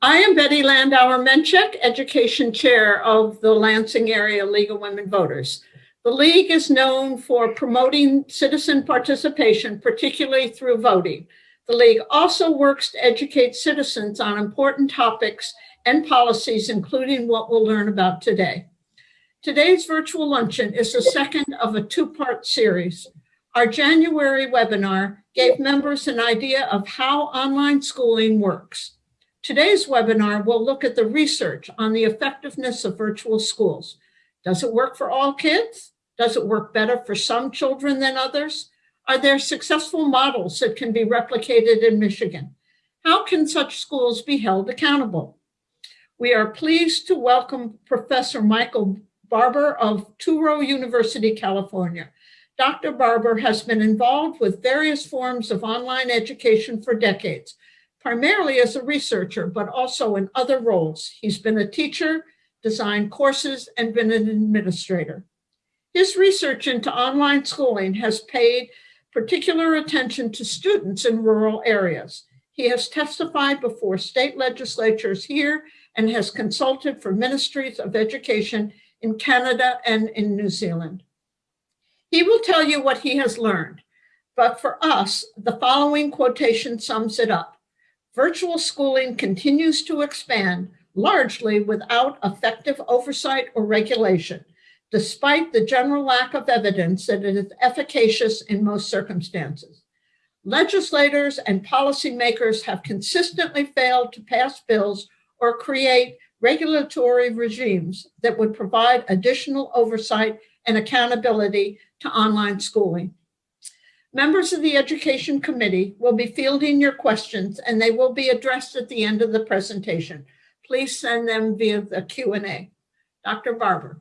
I am Betty Landauer Menchik, Education Chair of the Lansing Area League of Women Voters. The League is known for promoting citizen participation, particularly through voting. The League also works to educate citizens on important topics and policies, including what we'll learn about today. Today's virtual luncheon is the second of a two-part series. Our January webinar gave members an idea of how online schooling works. Today's webinar will look at the research on the effectiveness of virtual schools. Does it work for all kids? Does it work better for some children than others? Are there successful models that can be replicated in Michigan? How can such schools be held accountable? We are pleased to welcome Professor Michael Barbour of Touro University, California. Dr. Barbour has been involved with various forms of online education for decades, primarily as a researcher, but also in other roles. He's been a teacher, designed courses, and been an administrator. His research into online schooling has paid particular attention to students in rural areas. He has testified before state legislatures here and has consulted for ministries of education in Canada and in New Zealand. He will tell you what he has learned, but for us, the following quotation sums it up. Virtual schooling continues to expand largely without effective oversight or regulation, despite the general lack of evidence that it is efficacious in most circumstances. Legislators and policymakers have consistently failed to pass bills or create regulatory regimes that would provide additional oversight and accountability to online schooling. Members of the Education Committee will be fielding your questions and they will be addressed at the end of the presentation. Please send them via the Q&A. Dr. Barbour.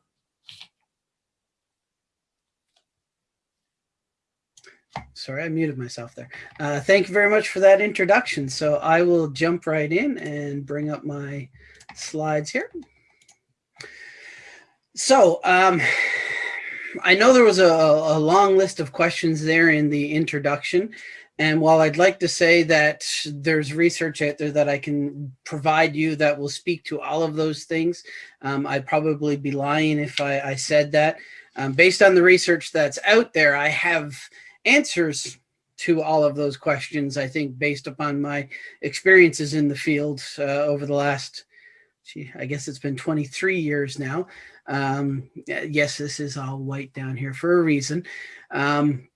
Sorry, I muted myself there. Uh, thank you very much for that introduction. So I will jump right in and bring up my slides here. So um, I know there was a, a long list of questions there in the introduction. And while I'd like to say that there's research out there that I can provide you that will speak to all of those things, um, I'd probably be lying if I, I said that. Um, based on the research that's out there, I have answers to all of those questions, I think, based upon my experiences in the field uh, over the last, gee, I guess it's been 23 years now. Um, yes, this is all white down here for a reason. Um,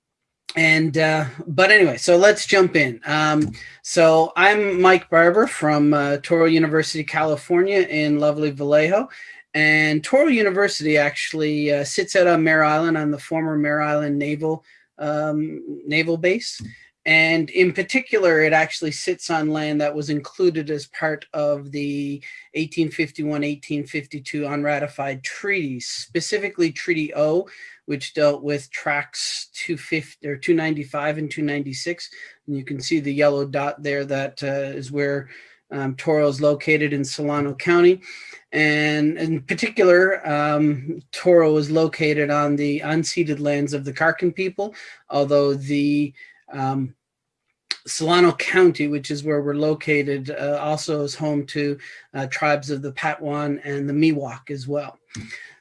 and uh, but anyway, so let's jump in. Um, so I'm Mike Barbour from uh, Touro University, California in lovely Vallejo. And Touro University actually uh, sits out on Mare Island on the former Mare Island Naval um, Naval Base. And in particular, it actually sits on land that was included as part of the 1851-1852 unratified treaties, specifically Treaty O, which dealt with tracks 250 or 295 and 296. And you can see the yellow dot there That uh, is where um, Touro is located in Solano County. And in particular, um, Touro is located on the unceded lands of the Karkin people, although the um, Solano County, which is where we're located, uh, also is home to uh, tribes of the Patwin and the Miwok as well.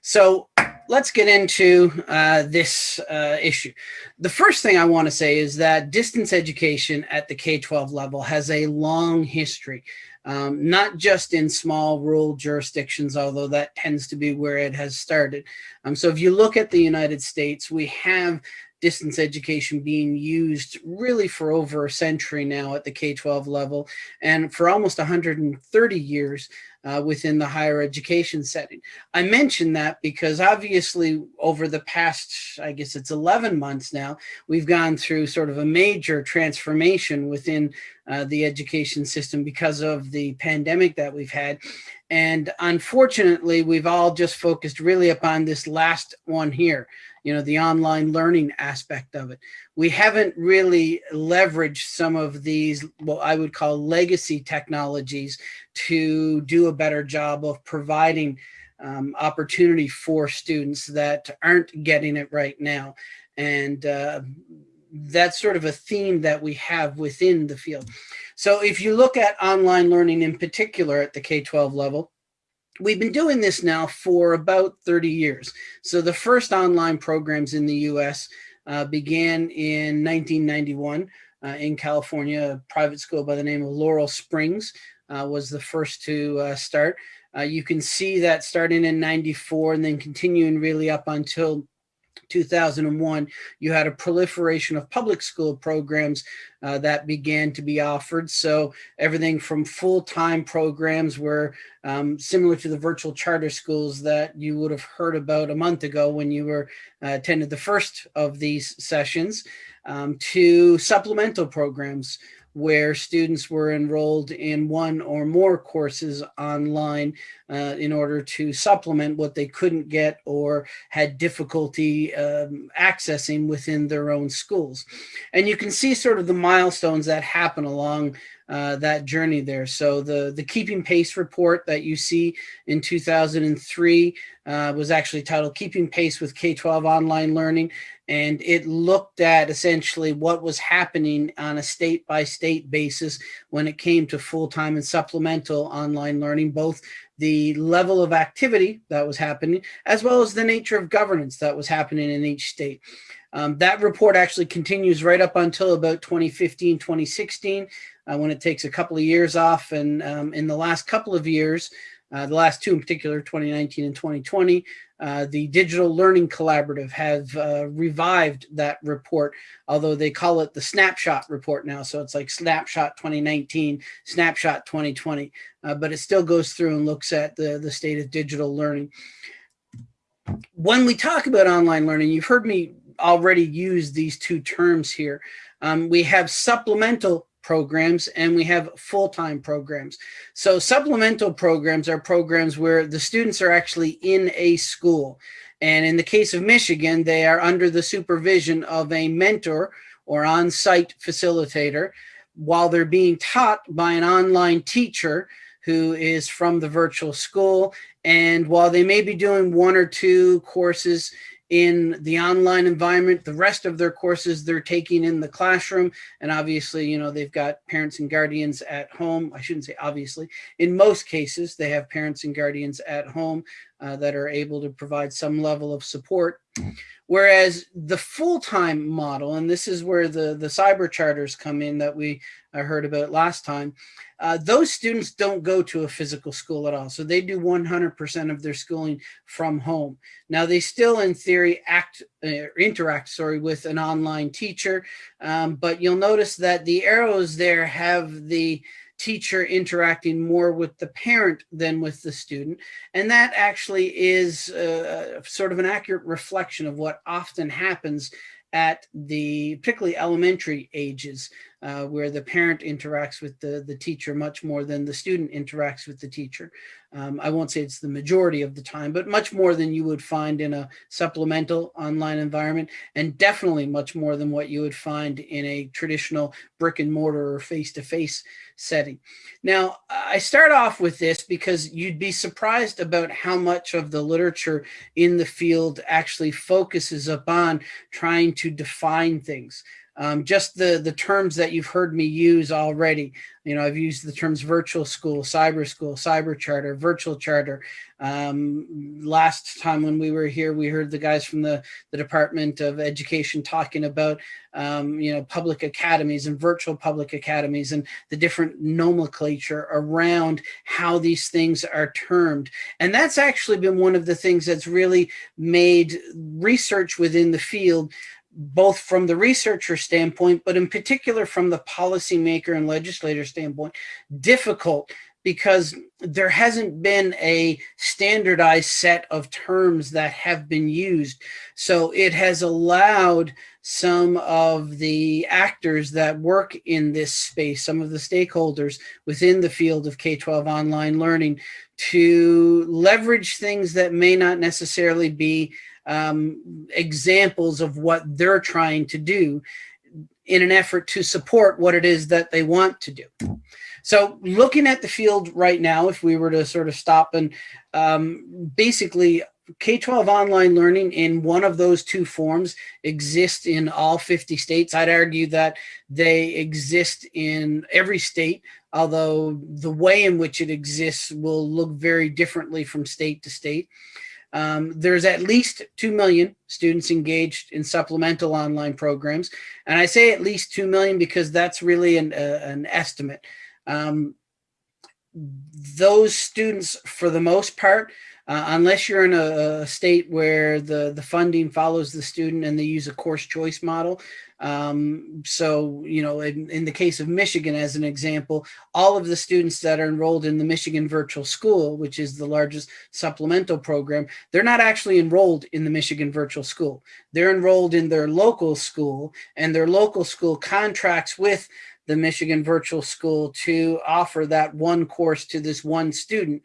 So let's get into uh, this uh, issue. The first thing I want to say is that distance education at the K-12 level has a long history, um, not just in small rural jurisdictions, although that tends to be where it has started. Um, so if you look at the United States, we have distance education being used really for over a century now at the K-12 level and for almost 130 years uh, within the higher education setting. I mention that because obviously over the past, I guess it's 11 months now, we've gone through sort of a major transformation within uh, the education system because of the pandemic that we've had. And unfortunately, we've all just focused really upon this last one here, you know, the online learning aspect of it. We haven't really leveraged some of these, what I would call legacy technologies to do a better job of providing um, opportunity for students that aren't getting it right now. And uh, that's sort of a theme that we have within the field. So if you look at online learning in particular at the K-12 level, we've been doing this now for about 30 years. So the first online programs in the US uh, began in 1991 uh, in California. A private school by the name of Laurel Springs uh, was the first to uh, start. Uh, you can see that starting in 94 and then continuing really up until 2001, you had a proliferation of public school programs uh, that began to be offered. So everything from full-time programs were um, similar to the virtual charter schools that you would have heard about a month ago when you were uh, attended the first of these sessions um, to supplemental programs where students were enrolled in one or more courses online uh, in order to supplement what they couldn't get or had difficulty um, accessing within their own schools. And you can see sort of the milestones that happen along uh, that journey there. So the, the Keeping Pace report that you see in 2003 uh, was actually titled Keeping Pace with K-12 Online Learning. And it looked at essentially what was happening on a state by state basis when it came to full-time and supplemental online learning, both the level of activity that was happening, as well as the nature of governance that was happening in each state. Um, that report actually continues right up until about 2015, 2016 uh, when it takes a couple of years off. And um, in the last couple of years, uh, the last two in particular, 2019 and 2020, uh, the Digital Learning Collaborative have uh, revived that report, although they call it the Snapshot report now. So it's like Snapshot 2019, Snapshot 2020, uh, but it still goes through and looks at the, the state of digital learning. When we talk about online learning, you've heard me already use these two terms here. Um, we have supplemental programs and we have full-time programs. So supplemental programs are programs where the students are actually in a school. And in the case of Michigan, they are under the supervision of a mentor or on-site facilitator while they're being taught by an online teacher who is from the virtual school. And while they may be doing one or two courses in the online environment. The rest of their courses they're taking in the classroom. And obviously, you know, they've got parents and guardians at home. I shouldn't say obviously. In most cases, they have parents and guardians at home uh, that are able to provide some level of support. Whereas the full-time model, and this is where the, the cyber charters come in that we uh, heard about last time, uh, those students don't go to a physical school at all. So they do 100% of their schooling from home. Now they still in theory act, uh, interact, sorry, with an online teacher, um, but you'll notice that the arrows there have the teacher interacting more with the parent than with the student. And that actually is uh, sort of an accurate reflection of what often happens at the particularly elementary ages uh, where the parent interacts with the, the teacher much more than the student interacts with the teacher. Um, I won't say it's the majority of the time, but much more than you would find in a supplemental online environment, and definitely much more than what you would find in a traditional brick and mortar or face-to-face -face setting. Now, I start off with this because you'd be surprised about how much of the literature in the field actually focuses upon trying to define things. Um, just the, the terms that you've heard me use already. You know, I've used the terms virtual school, cyber school, cyber charter, virtual charter. Um, last time when we were here, we heard the guys from the, the Department of Education talking about, um, you know, public academies and virtual public academies and the different nomenclature around how these things are termed. And that's actually been one of the things that's really made research within the field both from the researcher standpoint, but in particular from the policymaker and legislator standpoint, difficult because there hasn't been a standardized set of terms that have been used. So it has allowed some of the actors that work in this space, some of the stakeholders within the field of K-12 online learning to leverage things that may not necessarily be um, examples of what they're trying to do in an effort to support what it is that they want to do. So looking at the field right now, if we were to sort of stop and um, basically K-12 online learning in one of those two forms exists in all 50 states. I'd argue that they exist in every state, although the way in which it exists will look very differently from state to state. Um, there's at least 2 million students engaged in supplemental online programs. And I say at least 2 million because that's really an, uh, an estimate. Um, those students, for the most part, uh, unless you're in a, a, state where the, the funding follows the student and they use a course choice model. Um, so, you know, in, in the case of Michigan, as an example, all of the students that are enrolled in the Michigan Virtual School, which is the largest supplemental program, they're not actually enrolled in the Michigan Virtual School. They're enrolled in their local school and their local school contracts with the Michigan Virtual School to offer that one course to this one student.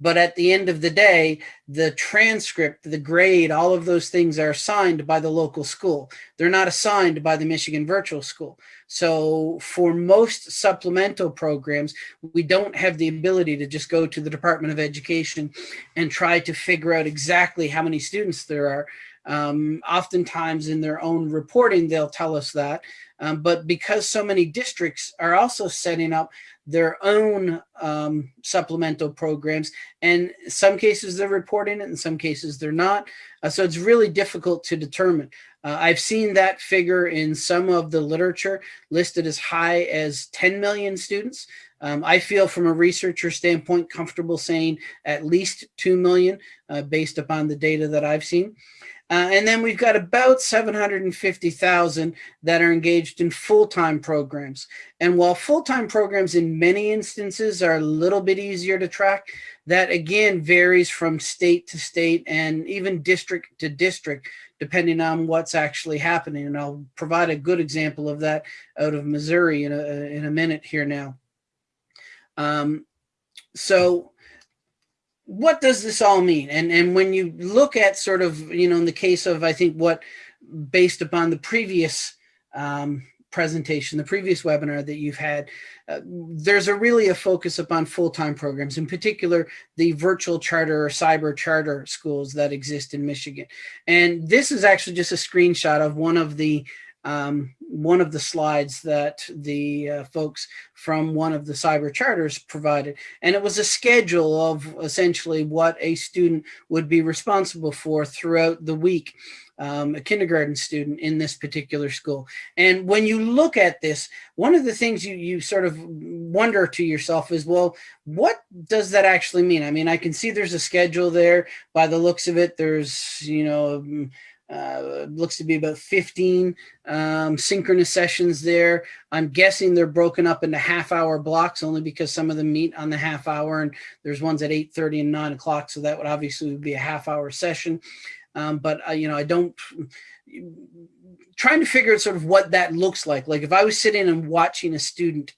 But at the end of the day, the transcript, the grade, all of those things are assigned by the local school. They're not assigned by the Michigan Virtual School. So for most supplemental programs, we don't have the ability to just go to the Department of Education and try to figure out exactly how many students there are. Um, oftentimes in their own reporting, they'll tell us that. Um, but because so many districts are also setting up their own um, supplemental programs. And some cases they're reporting it, in some cases they're not. Uh, so it's really difficult to determine. Uh, I've seen that figure in some of the literature listed as high as 10 million students. Um, I feel from a researcher standpoint comfortable saying at least 2 million uh, based upon the data that I've seen. Uh, and then we've got about 750,000 that are engaged in full-time programs. And while full-time programs in many instances are a little bit easier to track, that again varies from state to state and even district to district, depending on what's actually happening. And I'll provide a good example of that out of Missouri in a, in a minute here now. Um, so what does this all mean? And, and when you look at sort of, you know, in the case of, I think what, based upon the previous um, presentation, the previous webinar that you've had, uh, there's a really a focus upon full-time programs, in particular, the virtual charter or cyber charter schools that exist in Michigan. And this is actually just a screenshot of one of the um, one of the slides that the uh, folks from one of the cyber charters provided. And it was a schedule of essentially what a student would be responsible for throughout the week. Um, a kindergarten student in this particular school. And when you look at this, one of the things you, you sort of wonder to yourself is, well, what does that actually mean? I mean, I can see there's a schedule there by the looks of it. There's, you know, uh, looks to be about 15 um, synchronous sessions there. I'm guessing they're broken up into half hour blocks only because some of them meet on the half hour and there's ones at 8.30 and 9 o'clock. So that would obviously be a half hour session. Um, but, uh, you know, I don't, trying to figure out sort of what that looks like. Like if I was sitting and watching a student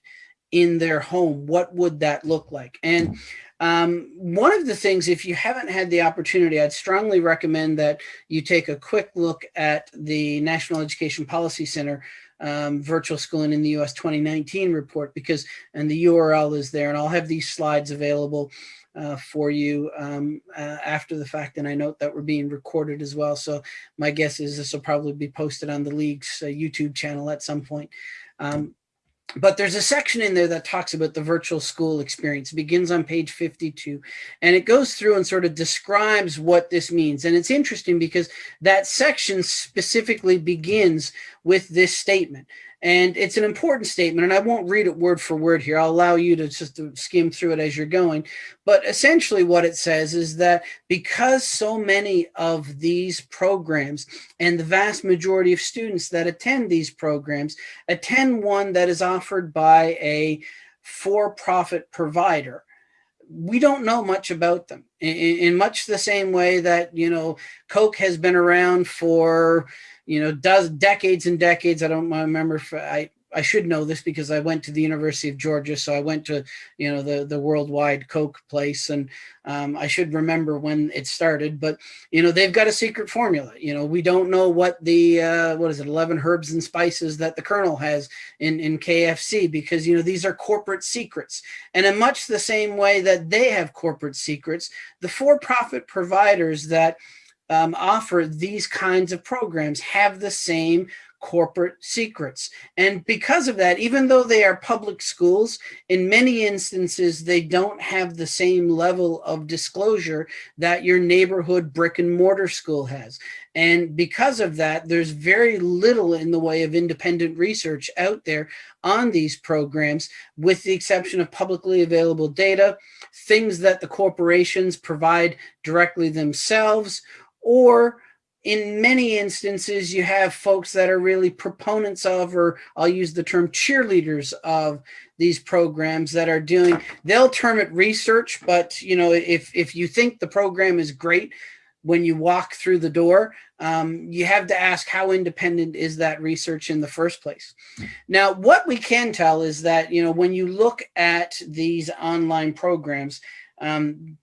in their home, what would that look like? And um, one of the things, if you haven't had the opportunity, I'd strongly recommend that you take a quick look at the National Education Policy Center um, virtual schooling in the US 2019 report because, and the URL is there and I'll have these slides available uh, for you um, uh, after the fact. And I note that we're being recorded as well. So my guess is this will probably be posted on the league's uh, YouTube channel at some point. Um, but there's a section in there that talks about the virtual school experience. It begins on page 52 and it goes through and sort of describes what this means. And it's interesting because that section specifically begins with this statement. And it's an important statement, and I won't read it word for word here. I'll allow you to just skim through it as you're going. But essentially what it says is that because so many of these programs and the vast majority of students that attend these programs attend one that is offered by a for-profit provider, we don't know much about them in, in, much the same way that, you know, Coke has been around for, you know, does decades and decades. I don't remember. For, I I should know this because I went to the University of Georgia, so I went to you know the the worldwide Coke place, and um, I should remember when it started. But you know they've got a secret formula. You know we don't know what the uh, what is it, eleven herbs and spices that the Colonel has in in KFC because you know these are corporate secrets, and in much the same way that they have corporate secrets, the for-profit providers that um, offer these kinds of programs have the same corporate secrets. And because of that, even though they are public schools, in many instances, they don't have the same level of disclosure that your neighborhood brick and mortar school has. And because of that, there's very little in the way of independent research out there on these programs, with the exception of publicly available data, things that the corporations provide directly themselves, or in many instances, you have folks that are really proponents of, or I'll use the term cheerleaders of these programs that are doing, they'll term it research, but you know, if, if you think the program is great, when you walk through the door, um, you have to ask how independent is that research in the first place. Now, what we can tell is that, you know, when you look at these online programs, um,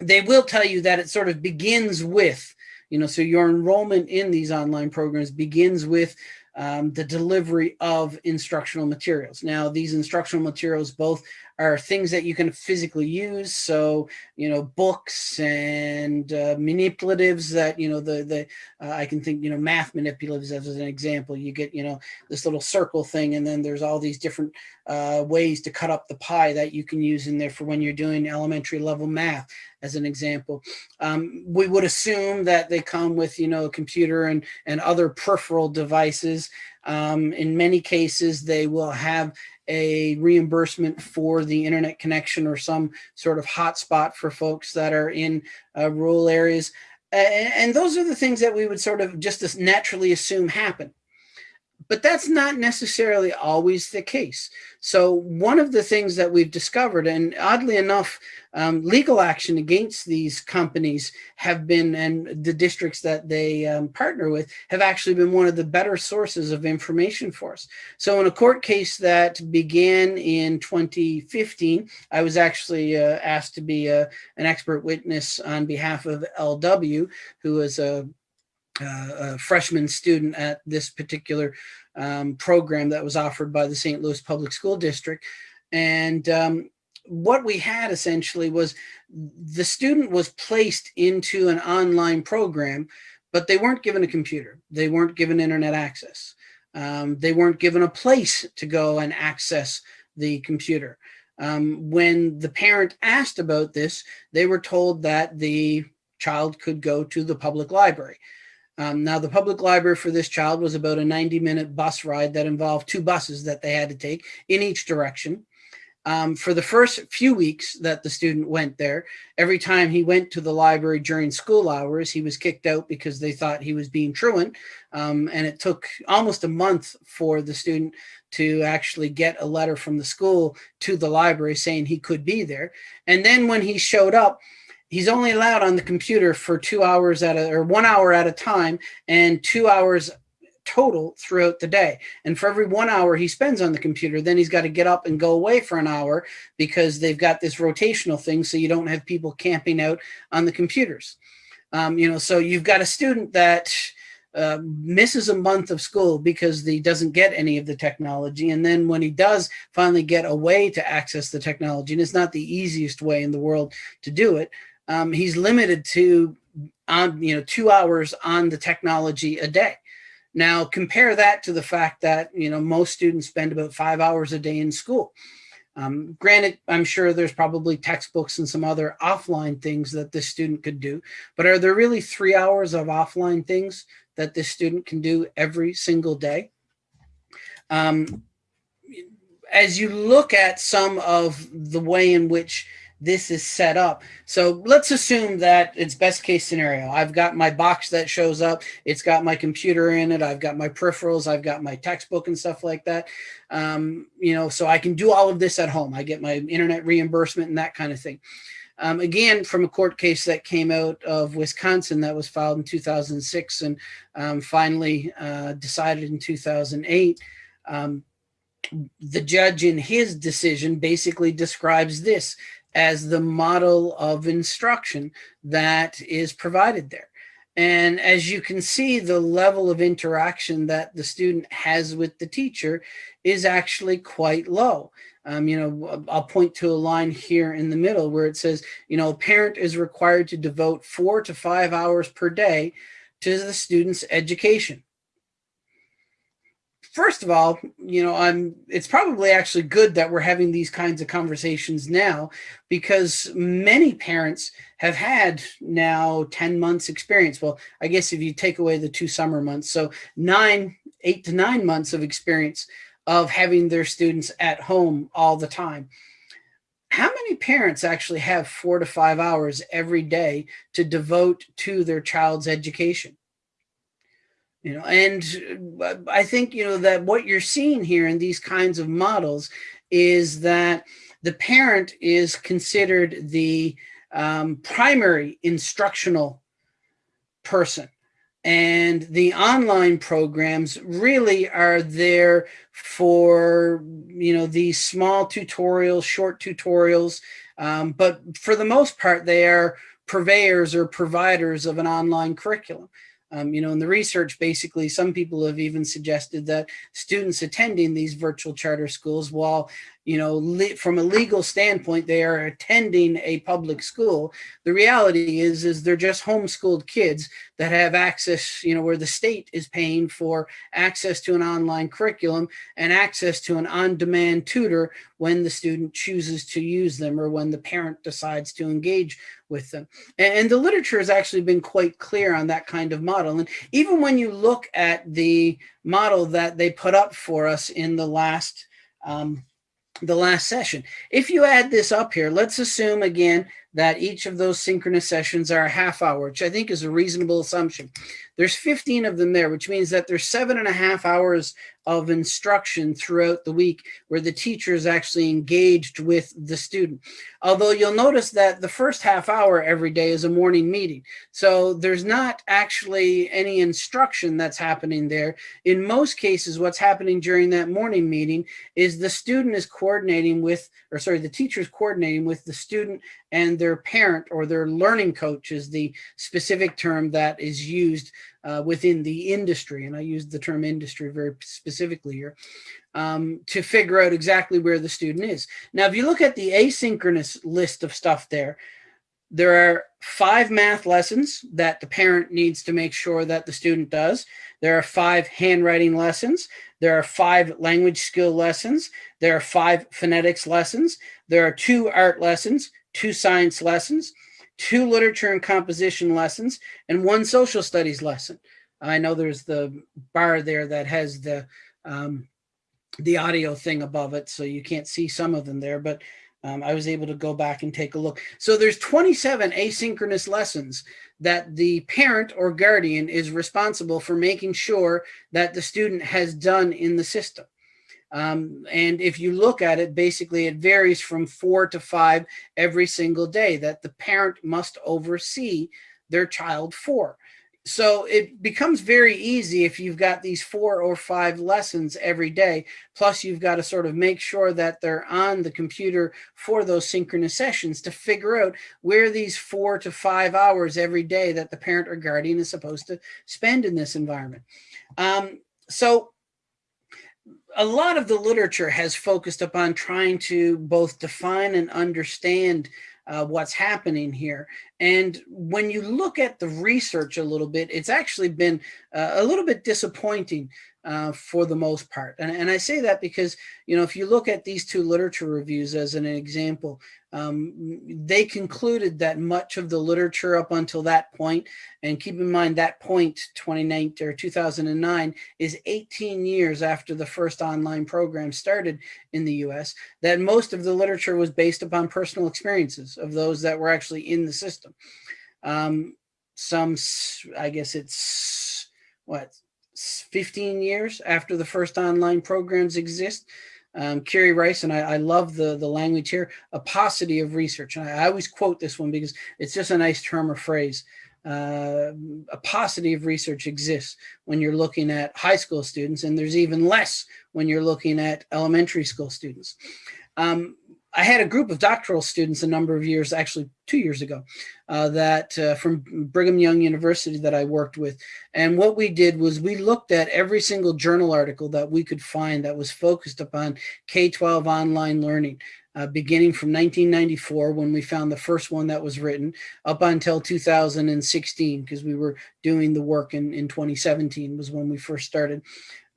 they will tell you that it sort of begins with you know, so your enrollment in these online programs begins with um, the delivery of instructional materials. Now, these instructional materials both are things that you can physically use. So, you know, books and uh, manipulatives that, you know, the, the uh, I can think, you know, math manipulatives as an example. You get, you know, this little circle thing, and then there's all these different uh, ways to cut up the pie that you can use in there for when you're doing elementary level math, as an example. Um, we would assume that they come with, you know, a computer and, and other peripheral devices. Um, in many cases, they will have a reimbursement for the internet connection or some sort of hotspot for folks that are in uh, rural areas. And, and those are the things that we would sort of just naturally assume happen. But that's not necessarily always the case. So one of the things that we've discovered, and oddly enough, um, legal action against these companies have been, and the districts that they um, partner with, have actually been one of the better sources of information for us. So in a court case that began in 2015, I was actually uh, asked to be a, uh, an expert witness on behalf of LW, who is a uh, a freshman student at this particular um, program that was offered by the St. Louis Public School District. And um, what we had essentially was the student was placed into an online program, but they weren't given a computer. They weren't given internet access. Um, they weren't given a place to go and access the computer. Um, when the parent asked about this, they were told that the child could go to the public library. Um, now, the public library for this child was about a 90 minute bus ride that involved two buses that they had to take in each direction. Um, for the first few weeks that the student went there, every time he went to the library during school hours, he was kicked out because they thought he was being truant. Um, and it took almost a month for the student to actually get a letter from the school to the library saying he could be there. And then when he showed up, he's only allowed on the computer for two hours at a or one hour at a time and two hours total throughout the day. And for every one hour he spends on the computer, then he's got to get up and go away for an hour because they've got this rotational thing. So you don't have people camping out on the computers. Um, you know, so you've got a student that uh, misses a month of school because he doesn't get any of the technology. And then when he does finally get a way to access the technology, and it's not the easiest way in the world to do it, um, he's limited to on you know two hours on the technology a day. Now compare that to the fact that you know most students spend about five hours a day in school. Um, granted, I'm sure there's probably textbooks and some other offline things that this student could do, but are there really three hours of offline things that this student can do every single day? Um, as you look at some of the way in which this is set up. So let's assume that it's best case scenario. I've got my box that shows up. It's got my computer in it. I've got my peripherals. I've got my textbook and stuff like that. Um, you know, so I can do all of this at home. I get my internet reimbursement and that kind of thing. Um, again, from a court case that came out of Wisconsin that was filed in 2006 and um, finally uh, decided in 2008. Um, the judge in his decision basically describes this as the model of instruction that is provided there. And as you can see, the level of interaction that the student has with the teacher is actually quite low. Um, you know, I'll point to a line here in the middle where it says, you know, a parent is required to devote four to five hours per day to the student's education first of all, you know, I'm it's probably actually good that we're having these kinds of conversations now because many parents have had now 10 months experience. Well, I guess if you take away the two summer months, so nine, eight to nine months of experience of having their students at home all the time. How many parents actually have four to five hours every day to devote to their child's education? You know and uh, i think you know that what you're seeing here in these kinds of models is that the parent is considered the um, primary instructional person. And the online programs really are there for you know these small tutorials short tutorials um, but for the most part they are purveyors or providers of an online curriculum um, you know, in the research, basically, some people have even suggested that students attending these virtual charter schools, while you know, from a legal standpoint, they are attending a public school. The reality is, is they're just homeschooled kids that have access, you know, where the state is paying for access to an online curriculum and access to an on-demand tutor when the student chooses to use them or when the parent decides to engage with them. And, the literature has actually been quite clear on that kind of model. And even when you look at the model that they put up for us in the last um, the last session. If you add this up here, let's assume again that each of those synchronous sessions are a half hour, which I think is a reasonable assumption. There's 15 of them there, which means that there's seven and a half hours of instruction throughout the week where the teacher is actually engaged with the student. Although you'll notice that the first half hour every day is a morning meeting. So there's not actually any instruction that's happening there. In most cases, what's happening during that morning meeting is the student is coordinating with, or sorry, the teacher is coordinating with the student and their parent or their learning coach is the specific term that is used uh, within the industry, and I use the term industry very specifically here, um, to figure out exactly where the student is. Now, if you look at the asynchronous list of stuff there, there are five math lessons that the parent needs to make sure that the student does. There are five handwriting lessons. There are five language skill lessons. There are five phonetics lessons. There are two art lessons, two science lessons, two literature and composition lessons, and one social studies lesson. I know there's the bar there that has the um, the audio thing above it, so you can't see some of them there, but um, I was able to go back and take a look. So there's 27 asynchronous lessons that the parent or guardian is responsible for making sure that the student has done in the system. Um, and if you look at it, basically it varies from four to five every single day that the parent must oversee their child for. So it becomes very easy if you've got these four or five lessons every day, plus you've got to sort of make sure that they're on the computer for those synchronous sessions to figure out where these four to five hours every day that the parent or guardian is supposed to spend in this environment. Um, so a lot of the literature has focused upon trying to both define and understand uh, what's happening here. And when you look at the research a little bit, it's actually been uh, a little bit disappointing uh, for the most part. And, and, I say that because, you know, if you look at these two literature reviews as an example, um, they concluded that much of the literature up until that point, and keep in mind that point 2019 or 2009 is 18 years after the first online program started in the US, that most of the literature was based upon personal experiences of those that were actually in the system. Um, some, I guess it's what, 15 years after the first online programs exist. Um, Kerry Rice, and I, I, love the, the language here, a paucity of research. And I, I, always quote this one because it's just a nice term or phrase. uh, a paucity of research exists when you're looking at high school students, and there's even less when you're looking at elementary school students. Um, I had a group of doctoral students a number of years, actually two years ago, uh, that uh, from Brigham Young University that I worked with. And what we did was we looked at every single journal article that we could find that was focused upon K-12 online learning. Uh, beginning from 1994 when we found the first one that was written up until 2016 because we were doing the work in, in 2017 was when we first started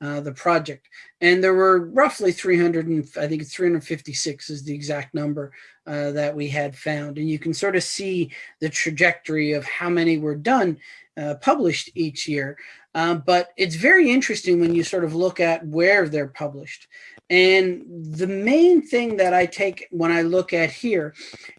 uh, the project. And there were roughly 300, and I think it's 356 is the exact number uh, that we had found. And you can sort of see the trajectory of how many were done, uh, published each year. Um, but it's very interesting when you sort of look at where they're published. And the main thing that I take when I look at here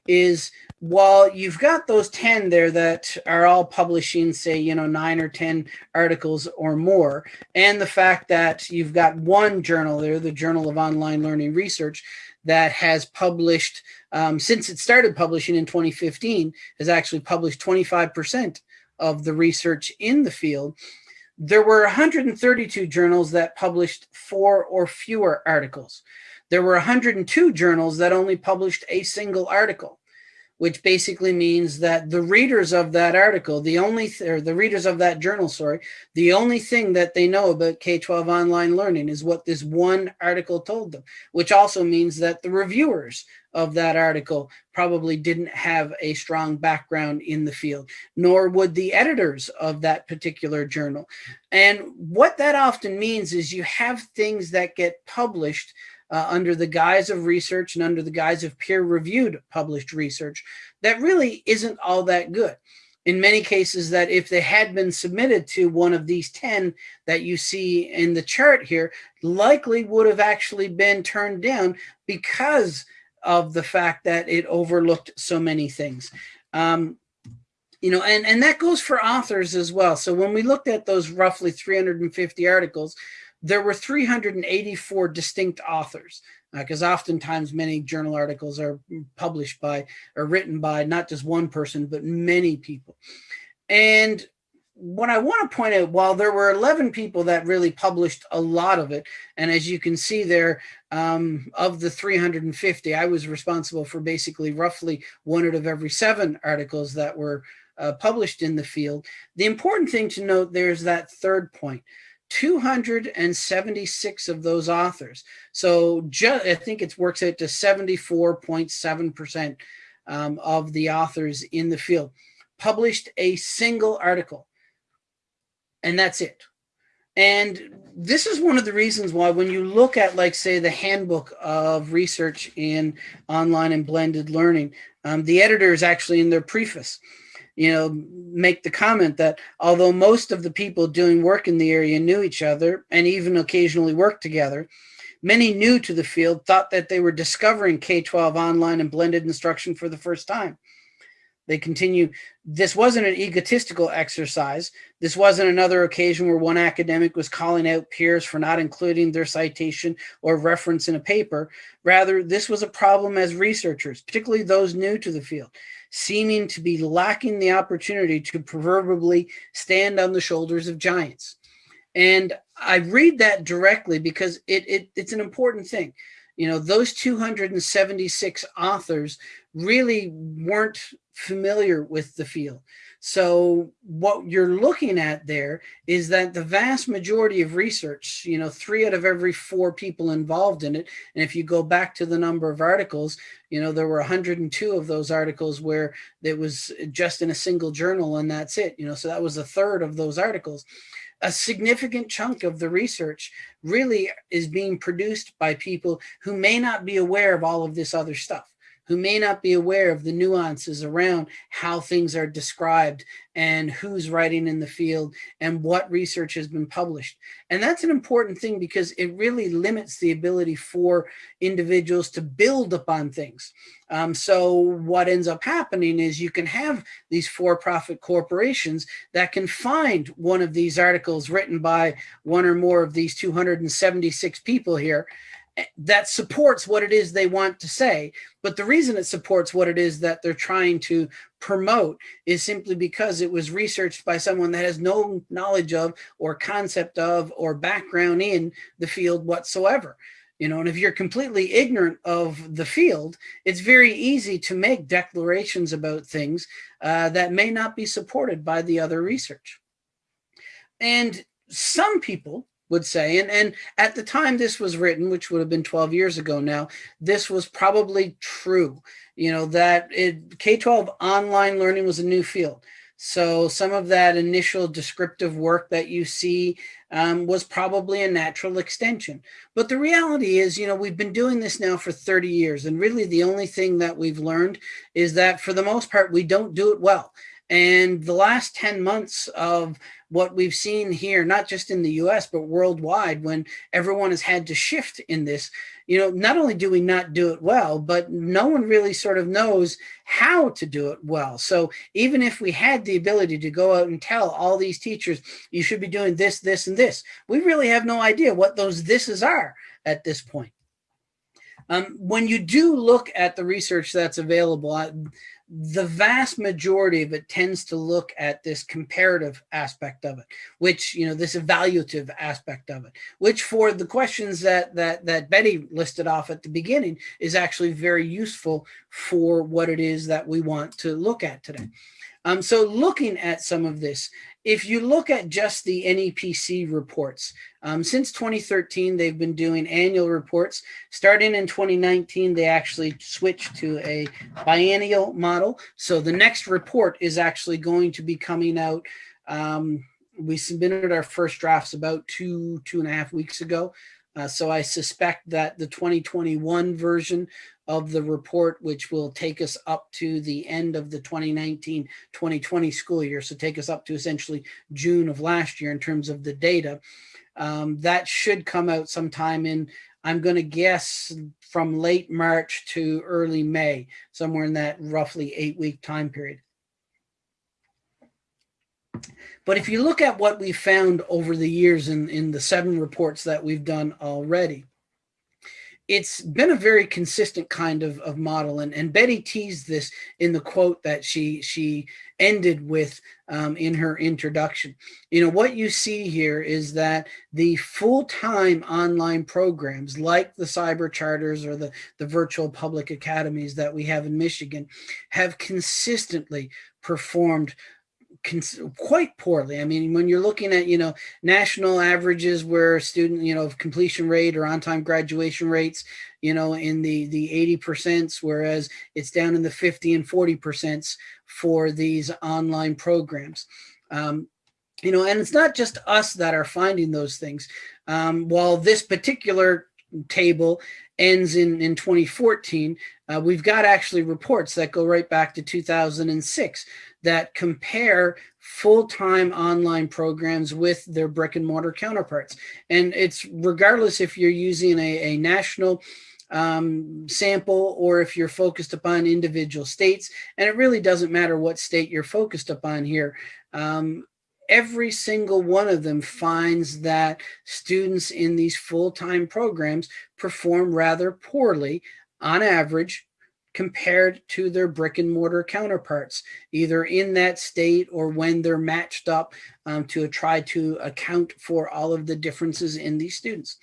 is while you've got those 10 there that are all publishing, say, you know, nine or 10 articles or more, and the fact that you've got one journal there, the Journal of Online Learning Research, that has published, um, since it started publishing in 2015, has actually published 25% of the research in the field. There were 132 journals that published four or fewer articles. There were 102 journals that only published a single article which basically means that the readers of that article, the only, or the readers of that journal, sorry, the only thing that they know about K-12 online learning is what this one article told them, which also means that the reviewers of that article probably didn't have a strong background in the field, nor would the editors of that particular journal. And what that often means is you have things that get published uh, under the guise of research and under the guise of peer-reviewed published research that really isn't all that good. In many cases that if they had been submitted to one of these 10 that you see in the chart here, likely would have actually been turned down because of the fact that it overlooked so many things. Um, you know, and, and that goes for authors as well. So when we looked at those roughly 350 articles, there were 384 distinct authors because uh, oftentimes many journal articles are published by or written by not just one person, but many people. And what I want to point out, while there were 11 people that really published a lot of it, and as you can see there, um, of the 350, I was responsible for basically roughly one out of every seven articles that were uh, published in the field. The important thing to note there is that third point. 276 of those authors. So I think it works out to 74.7% um, of the authors in the field published a single article. And that's it. And this is one of the reasons why when you look at like say the handbook of research in online and blended learning, um, the editor is actually in their preface you know, make the comment that although most of the people doing work in the area knew each other and even occasionally worked together, many new to the field thought that they were discovering K-12 online and blended instruction for the first time. They continue, this wasn't an egotistical exercise. This wasn't another occasion where one academic was calling out peers for not including their citation or reference in a paper. Rather, this was a problem as researchers, particularly those new to the field seeming to be lacking the opportunity to proverbially stand on the shoulders of giants. And I read that directly because it, it it's an important thing. You know, those 276 authors really weren't familiar with the field. So what you're looking at there is that the vast majority of research, you know, three out of every four people involved in it. And if you go back to the number of articles, you know, there were 102 of those articles where it was just in a single journal and that's it, you know, so that was a third of those articles. A significant chunk of the research really is being produced by people who may not be aware of all of this other stuff who may not be aware of the nuances around how things are described and who's writing in the field and what research has been published. And that's an important thing because it really limits the ability for individuals to build upon things. Um, so what ends up happening is you can have these for-profit corporations that can find one of these articles written by one or more of these 276 people here that supports what it is they want to say. But the reason it supports what it is that they're trying to promote is simply because it was researched by someone that has no knowledge of or concept of or background in the field whatsoever you know and if you're completely ignorant of the field it's very easy to make declarations about things uh, that may not be supported by the other research and some people would say and and at the time this was written which would have been 12 years ago now this was probably true you know that it k-12 online learning was a new field so some of that initial descriptive work that you see um, was probably a natural extension. But the reality is, you know, we've been doing this now for 30 years. And really the only thing that we've learned is that for the most part, we don't do it well. And the last 10 months of what we've seen here, not just in the US, but worldwide, when everyone has had to shift in this, you know, not only do we not do it well, but no one really sort of knows how to do it well. So even if we had the ability to go out and tell all these teachers, you should be doing this, this, and this, we really have no idea what those thises are at this point. Um, when you do look at the research that's available, the vast majority of it tends to look at this comparative aspect of it, which, you know, this evaluative aspect of it, which for the questions that, that, that Betty listed off at the beginning is actually very useful for what it is that we want to look at today. Um, so looking at some of this, if you look at just the NEPC reports, um, since 2013, they've been doing annual reports. Starting in 2019, they actually switched to a biennial model. So the next report is actually going to be coming out. Um, we submitted our first drafts about two, two and a half weeks ago. Uh, so I suspect that the 2021 version of the report, which will take us up to the end of the 2019-2020 school year. So take us up to essentially June of last year in terms of the data. Um, that should come out sometime in, I'm going to guess from late March to early May, somewhere in that roughly eight week time period. But if you look at what we found over the years in, in the seven reports that we've done already, it's been a very consistent kind of, of model. And, and Betty teased this in the quote that she, she ended with um, in her introduction. You know, what you see here is that the full-time online programs like the cyber charters or the, the virtual public academies that we have in Michigan have consistently performed quite poorly. I mean, when you're looking at, you know, national averages where student, you know, completion rate or on-time graduation rates, you know, in the, the 80 percents, whereas it's down in the 50 and 40 percents for these online programs. Um, you know, and it's not just us that are finding those things. Um, while this particular table ends in, in 2014, uh, we've got actually reports that go right back to 2006 that compare full-time online programs with their brick and mortar counterparts. And it's regardless if you're using a, a national um, sample or if you're focused upon individual states, and it really doesn't matter what state you're focused upon here. Um, every single one of them finds that students in these full-time programs perform rather poorly on average compared to their brick and mortar counterparts, either in that state or when they're matched up um, to try to account for all of the differences in these students.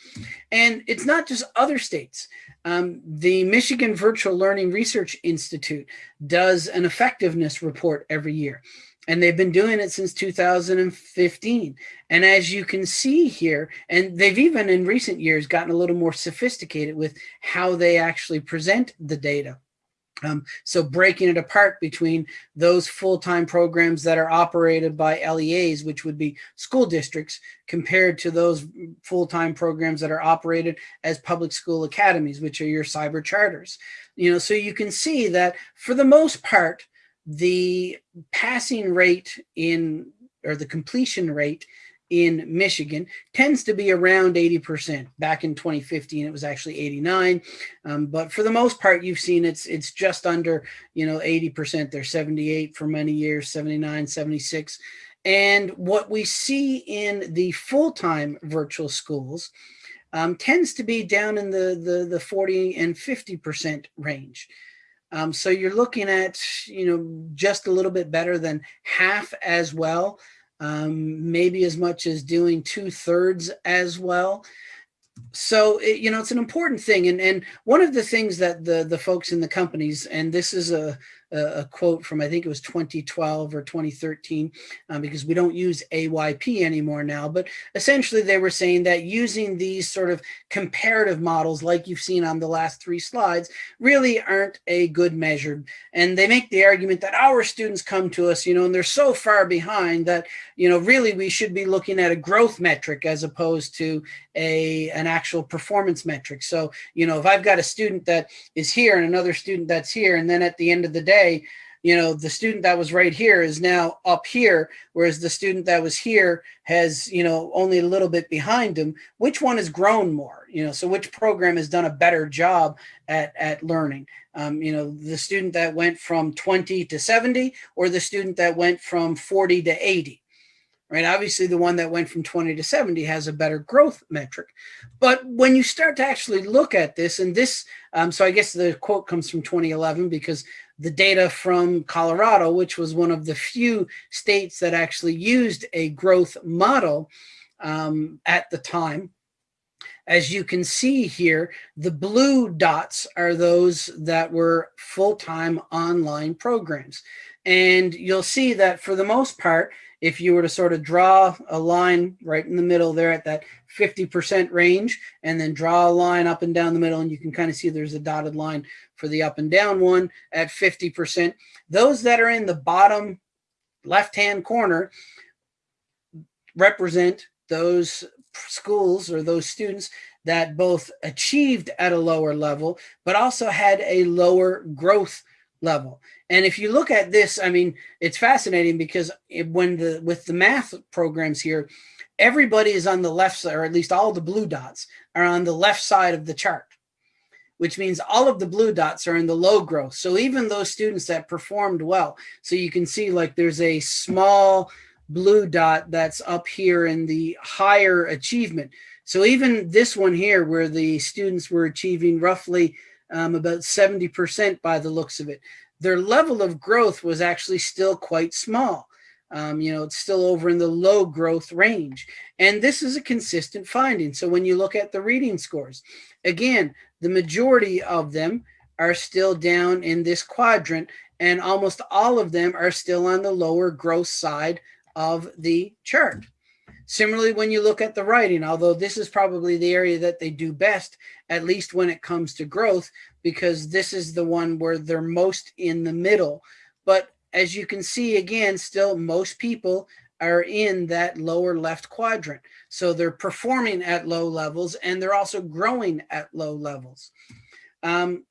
And it's not just other states. Um, the Michigan Virtual Learning Research Institute does an effectiveness report every year and they've been doing it since 2015. And as you can see here, and they've even in recent years gotten a little more sophisticated with how they actually present the data. Um, so breaking it apart between those full-time programs that are operated by LEAs, which would be school districts, compared to those full-time programs that are operated as public school academies, which are your cyber charters. You know, so you can see that for the most part, the passing rate in or the completion rate in Michigan tends to be around 80%. Back in 2015, it was actually 89. Um, but for the most part, you've seen it's it's just under, you know, 80%. They're 78 for many years, 79, 76. And what we see in the full-time virtual schools um, tends to be down in the, the, the 40 and 50% range. Um, so you're looking at, you know, just a little bit better than half as well, um, maybe as much as doing two thirds as well. So, it, you know, it's an important thing. And, and one of the things that the, the folks in the companies, and this is a, a, quote from I think it was 2012 or 2013 um, because we don't use AYP anymore now but essentially they were saying that using these sort of comparative models like you've seen on the last three slides really aren't a good measure. And they make the argument that our students come to us you know and they're so far behind that you know really we should be looking at a growth metric as opposed to a an actual performance metric. So you know if I've got a student that is here and another student that's here and then at the end of the day say, you know, the student that was right here is now up here, whereas the student that was here has, you know, only a little bit behind him. Which one has grown more? You know, so which program has done a better job at, at learning? Um, you know, the student that went from 20 to 70 or the student that went from 40 to 80 right? Obviously, the one that went from 20 to 70 has a better growth metric. But when you start to actually look at this, and this, um, so I guess the quote comes from 2011 because the data from Colorado, which was one of the few states that actually used a growth model um, at the time, as you can see here, the blue dots are those that were full-time online programs. And you'll see that for the most part, if you were to sort of draw a line right in the middle there at that 50% range and then draw a line up and down the middle and you can kind of see there's a dotted line for the up and down one at 50%. Those that are in the bottom left-hand corner represent those schools or those students that both achieved at a lower level, but also had a lower growth level. And if you look at this, I mean, it's fascinating because it, when the with the math programs here, everybody is on the left side, or at least all the blue dots are on the left side of the chart, which means all of the blue dots are in the low growth. So even those students that performed well, so you can see like there's a small blue dot that's up here in the higher achievement. So even this one here where the students were achieving roughly um, about 70% by the looks of it. Their level of growth was actually still quite small. Um, you know, it's still over in the low growth range. And this is a consistent finding. So when you look at the reading scores, again, the majority of them are still down in this quadrant and almost all of them are still on the lower growth side of the chart. Similarly, when you look at the writing, although this is probably the area that they do best, at least when it comes to growth, because this is the one where they're most in the middle. But as you can see, again, still most people are in that lower left quadrant. So they're performing at low levels and they're also growing at low levels. Um,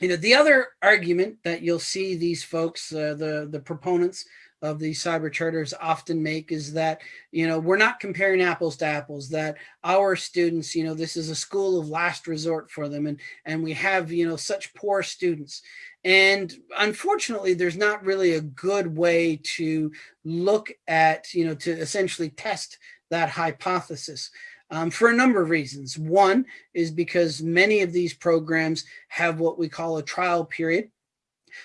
you know, the other argument that you'll see these folks, uh, the, the proponents of the cyber charters often make is that, you know, we're not comparing apples to apples, that our students, you know, this is a school of last resort for them. And, and we have, you know, such poor students. And unfortunately, there's not really a good way to look at, you know, to essentially test that hypothesis. Um, for a number of reasons. One is because many of these programs have what we call a trial period.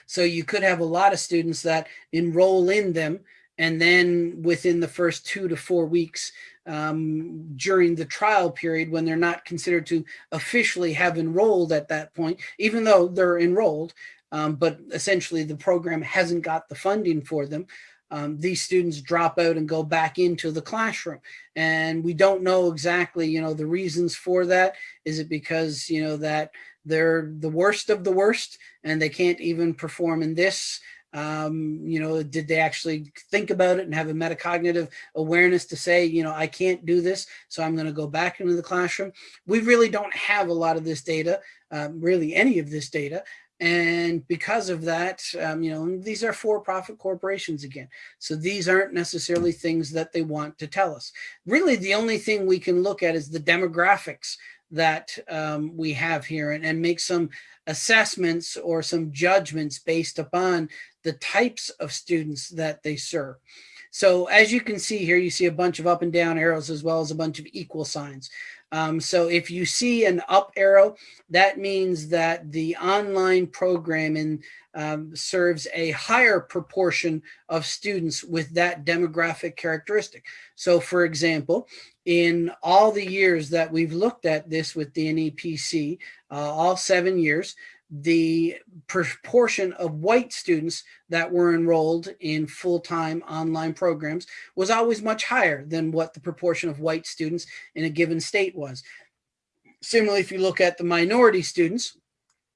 So you could have a lot of students that enroll in them and then within the first two to four weeks um, during the trial period when they're not considered to officially have enrolled at that point, even though they're enrolled, um, but essentially the program hasn't got the funding for them. Um, these students drop out and go back into the classroom. And we don't know exactly, you know, the reasons for that. Is it because, you know, that they're the worst of the worst and they can't even perform in this um, you know, did they actually think about it and have a metacognitive awareness to say, you know, I can't do this, so I'm going to go back into the classroom. We really don't have a lot of this data, um, really any of this data. And because of that, um, you know, these are for-profit corporations again. So these aren't necessarily things that they want to tell us. Really, the only thing we can look at is the demographics that um, we have here and, and make some assessments or some judgments based upon the types of students that they serve. So as you can see here, you see a bunch of up and down arrows as well as a bunch of equal signs. Um, so if you see an up arrow, that means that the online program um, serves a higher proportion of students with that demographic characteristic. So for example, in all the years that we've looked at this with the NEPC, uh, all seven years, the proportion of white students that were enrolled in full-time online programs was always much higher than what the proportion of white students in a given state was. Similarly, if you look at the minority students,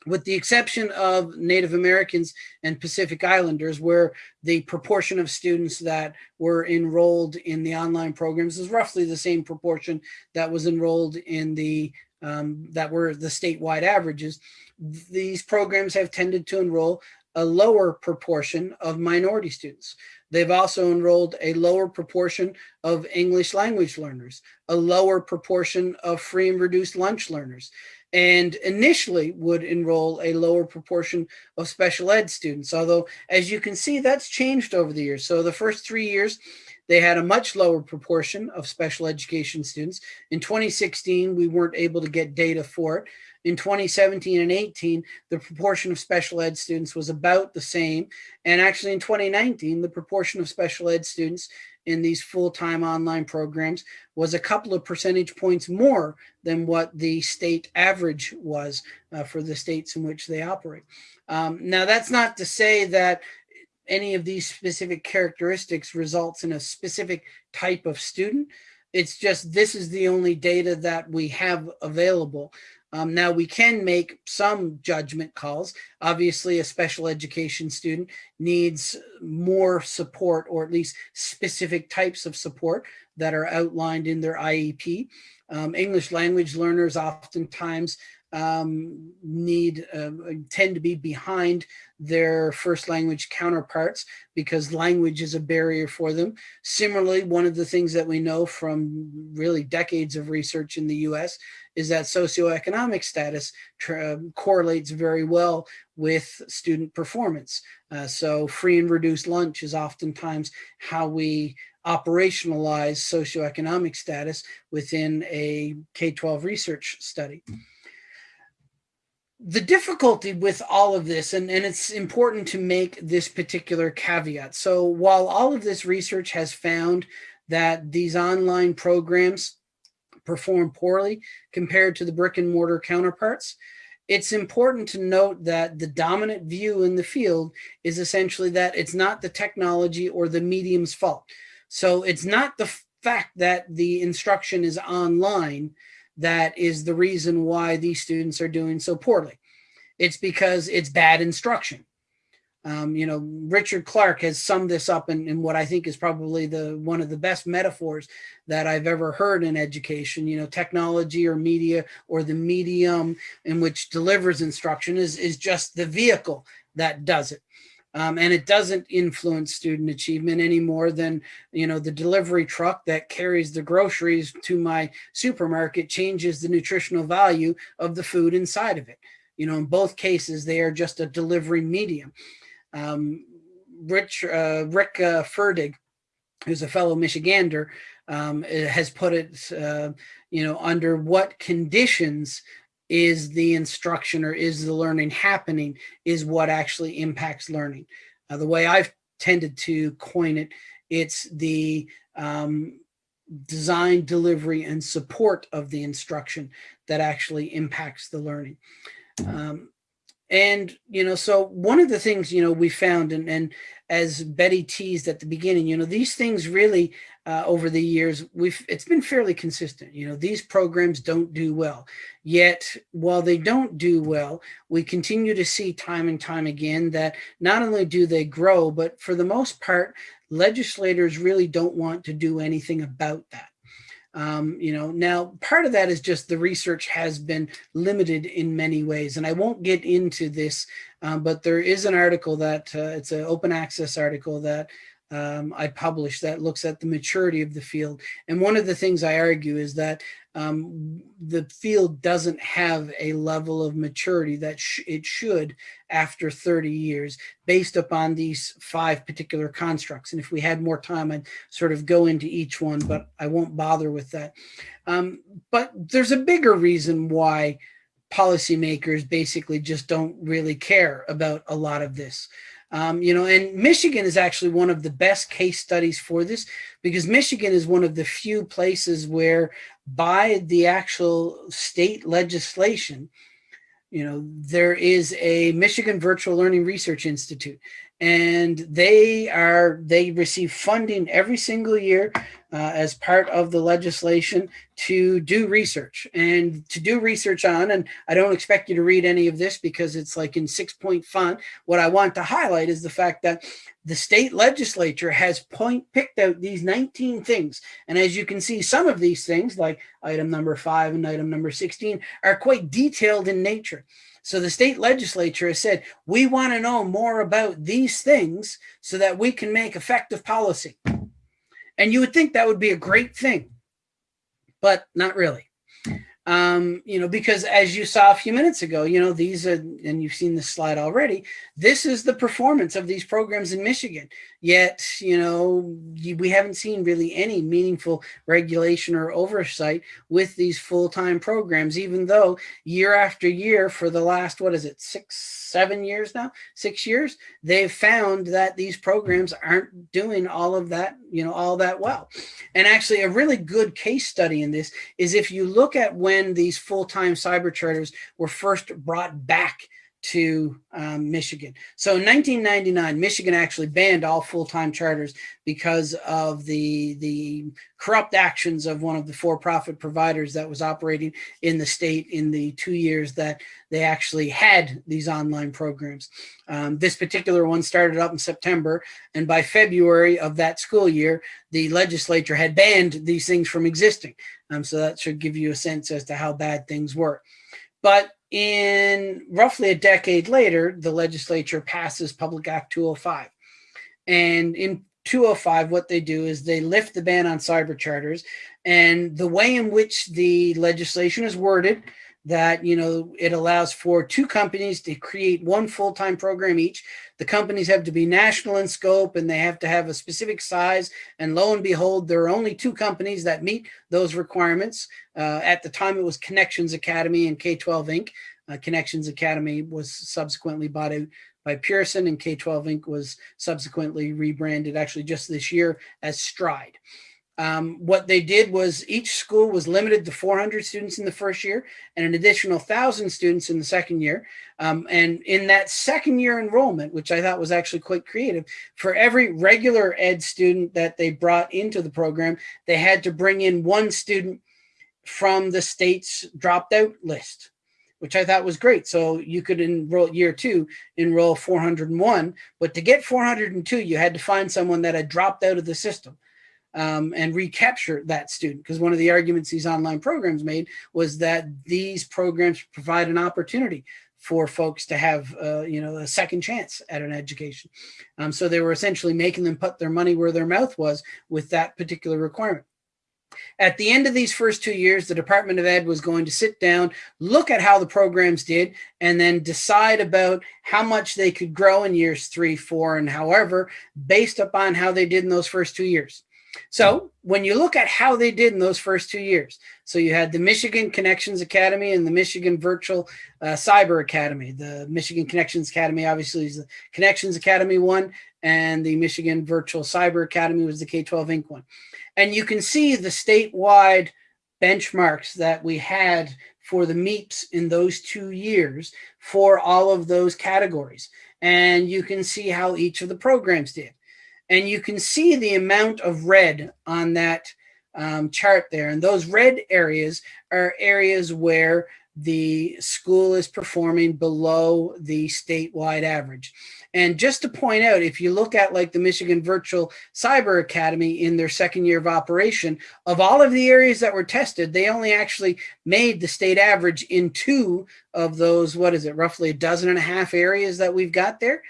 with the exception of Native Americans and Pacific Islanders, where the proportion of students that were enrolled in the online programs is roughly the same proportion that was enrolled in the um, that were the statewide averages, these programs have tended to enroll a lower proportion of minority students. They've also enrolled a lower proportion of English language learners, a lower proportion of free and reduced lunch learners, and initially would enroll a lower proportion of special ed students. Although, as you can see, that's changed over the years. So the first three years, they had a much lower proportion of special education students. In 2016, we weren't able to get data for it. In 2017 and 18, the proportion of special ed students was about the same. And actually in 2019, the proportion of special ed students in these full-time online programs was a couple of percentage points more than what the state average was uh, for the states in which they operate. Um, now, that's not to say that any of these specific characteristics results in a specific type of student. It's just this is the only data that we have available. Um, now we can make some judgment calls. Obviously, a special education student needs more support or at least specific types of support that are outlined in their IEP. Um, English language learners oftentimes um, need uh, tend to be behind their first language counterparts because language is a barrier for them. Similarly, one of the things that we know from really decades of research in the US is that socioeconomic status correlates very well with student performance. Uh, so free and reduced lunch is oftentimes how we operationalize socioeconomic status within a K-12 research study the difficulty with all of this, and, and it's important to make this particular caveat. So while all of this research has found that these online programs perform poorly compared to the brick and mortar counterparts, it's important to note that the dominant view in the field is essentially that it's not the technology or the medium's fault. So it's not the fact that the instruction is online that is the reason why these students are doing so poorly. It's because it's bad instruction. Um, you know, Richard Clark has summed this up in, in, what I think is probably the one of the best metaphors that I've ever heard in education. You know, technology or media or the medium in which delivers instruction is, is just the vehicle that does it. Um, and it doesn't influence student achievement any more than you know the delivery truck that carries the groceries to my supermarket changes the nutritional value of the food inside of it. You know in both cases they are just a delivery medium. Um, rich uh, rick uh, ferdig who's a fellow michigander um, has put it uh, you know under what conditions is the instruction or is the learning happening is what actually impacts learning. Uh, the way I've tended to coin it, it's the um, design, delivery, and support of the instruction that actually impacts the learning. Um, and, you know, so one of the things, you know, we found, and, and as Betty teased at the beginning, you know, these things really uh, over the years, we've it's been fairly consistent. You know, these programs don't do well. Yet, while they don't do well, we continue to see time and time again that not only do they grow, but for the most part, legislators really don't want to do anything about that. Um, you know, now part of that is just the research has been limited in many ways, and I won't get into this, um, but there is an article that uh, it's an open access article that um, I publish that looks at the maturity of the field. And one of the things I argue is that um, the field doesn't have a level of maturity that sh it should after 30 years based upon these five particular constructs. And if we had more time, I'd sort of go into each one, but I won't bother with that. Um, but there's a bigger reason why policymakers basically just don't really care about a lot of this. Um, you know, and Michigan is actually one of the best case studies for this because Michigan is one of the few places where by the actual state legislation, you know, there is a Michigan Virtual Learning Research Institute and they are they receive funding every single year uh, as part of the legislation to do research and to do research on and i don't expect you to read any of this because it's like in six point font. What i want to highlight is the fact that the state legislature has point picked out these 19 things. And as you can see some of these things like item number five and item number 16 are quite detailed in nature so the state legislature has said, we want to know more about these things so that we can make effective policy. And you would think that would be a great thing, but not really um, you know, because as you saw a few minutes ago, you know, these are, and you've seen this slide already, this is the performance of these programs in Michigan. Yet, you know, we haven't seen really any meaningful regulation or oversight with these full-time programs, even though year after year for the last, what is it, six, seven years now, six years, they've found that these programs aren't doing all of that, you know, all that well. And actually a really good case study in this is if you look at when these full-time cyber charters were first brought back to um, Michigan. So in 1999, Michigan actually banned all full-time charters because of the, the corrupt actions of one of the for-profit providers that was operating in the state in the two years that they actually had these online programs. Um, this particular one started up in September, and by February of that school year, the legislature had banned these things from existing. Um, so that should give you a sense as to how bad things were. But in roughly a decade later, the legislature passes Public Act 205. And in 205, what they do is they lift the ban on cyber charters. And the way in which the legislation is worded that, you know, it allows for two companies to create one full-time program each. The companies have to be national in scope and they have to have a specific size. And lo and behold, there are only two companies that meet those requirements. Uh, at the time, it was Connections Academy and K-12 Inc. Uh, Connections Academy was subsequently bought out by Pearson and K-12 Inc. was subsequently rebranded actually just this year as Stride. Um, what they did was each school was limited to 400 students in the first year and an additional 1,000 students in the second year. Um, and in that second year enrollment, which I thought was actually quite creative, for every regular ed student that they brought into the program, they had to bring in one student from the state's dropped out list which I thought was great. So you could enroll year two, enroll 401, but to get 402, you had to find someone that had dropped out of the system um, and recapture that student. Because one of the arguments these online programs made was that these programs provide an opportunity for folks to have, uh, you know, a second chance at an education. Um, so they were essentially making them put their money where their mouth was with that particular requirement. At the end of these first two years, the Department of Ed was going to sit down, look at how the programs did, and then decide about how much they could grow in years three, four, and however, based upon how they did in those first two years. So when you look at how they did in those first two years, so you had the Michigan Connections Academy and the Michigan Virtual uh, Cyber Academy. The Michigan Connections Academy obviously is the Connections Academy one, and the Michigan Virtual Cyber Academy was the K-12 Inc. one. And you can see the statewide benchmarks that we had for the MEAPs in those two years for all of those categories. And you can see how each of the programs did. And you can see the amount of red on that um, chart there. And those red areas are areas where the school is performing below the statewide average. And just to point out, if you look at like the Michigan Virtual Cyber Academy in their second year of operation, of all of the areas that were tested, they only actually made the state average in two of those, what is it, roughly a dozen and a half areas that we've got there.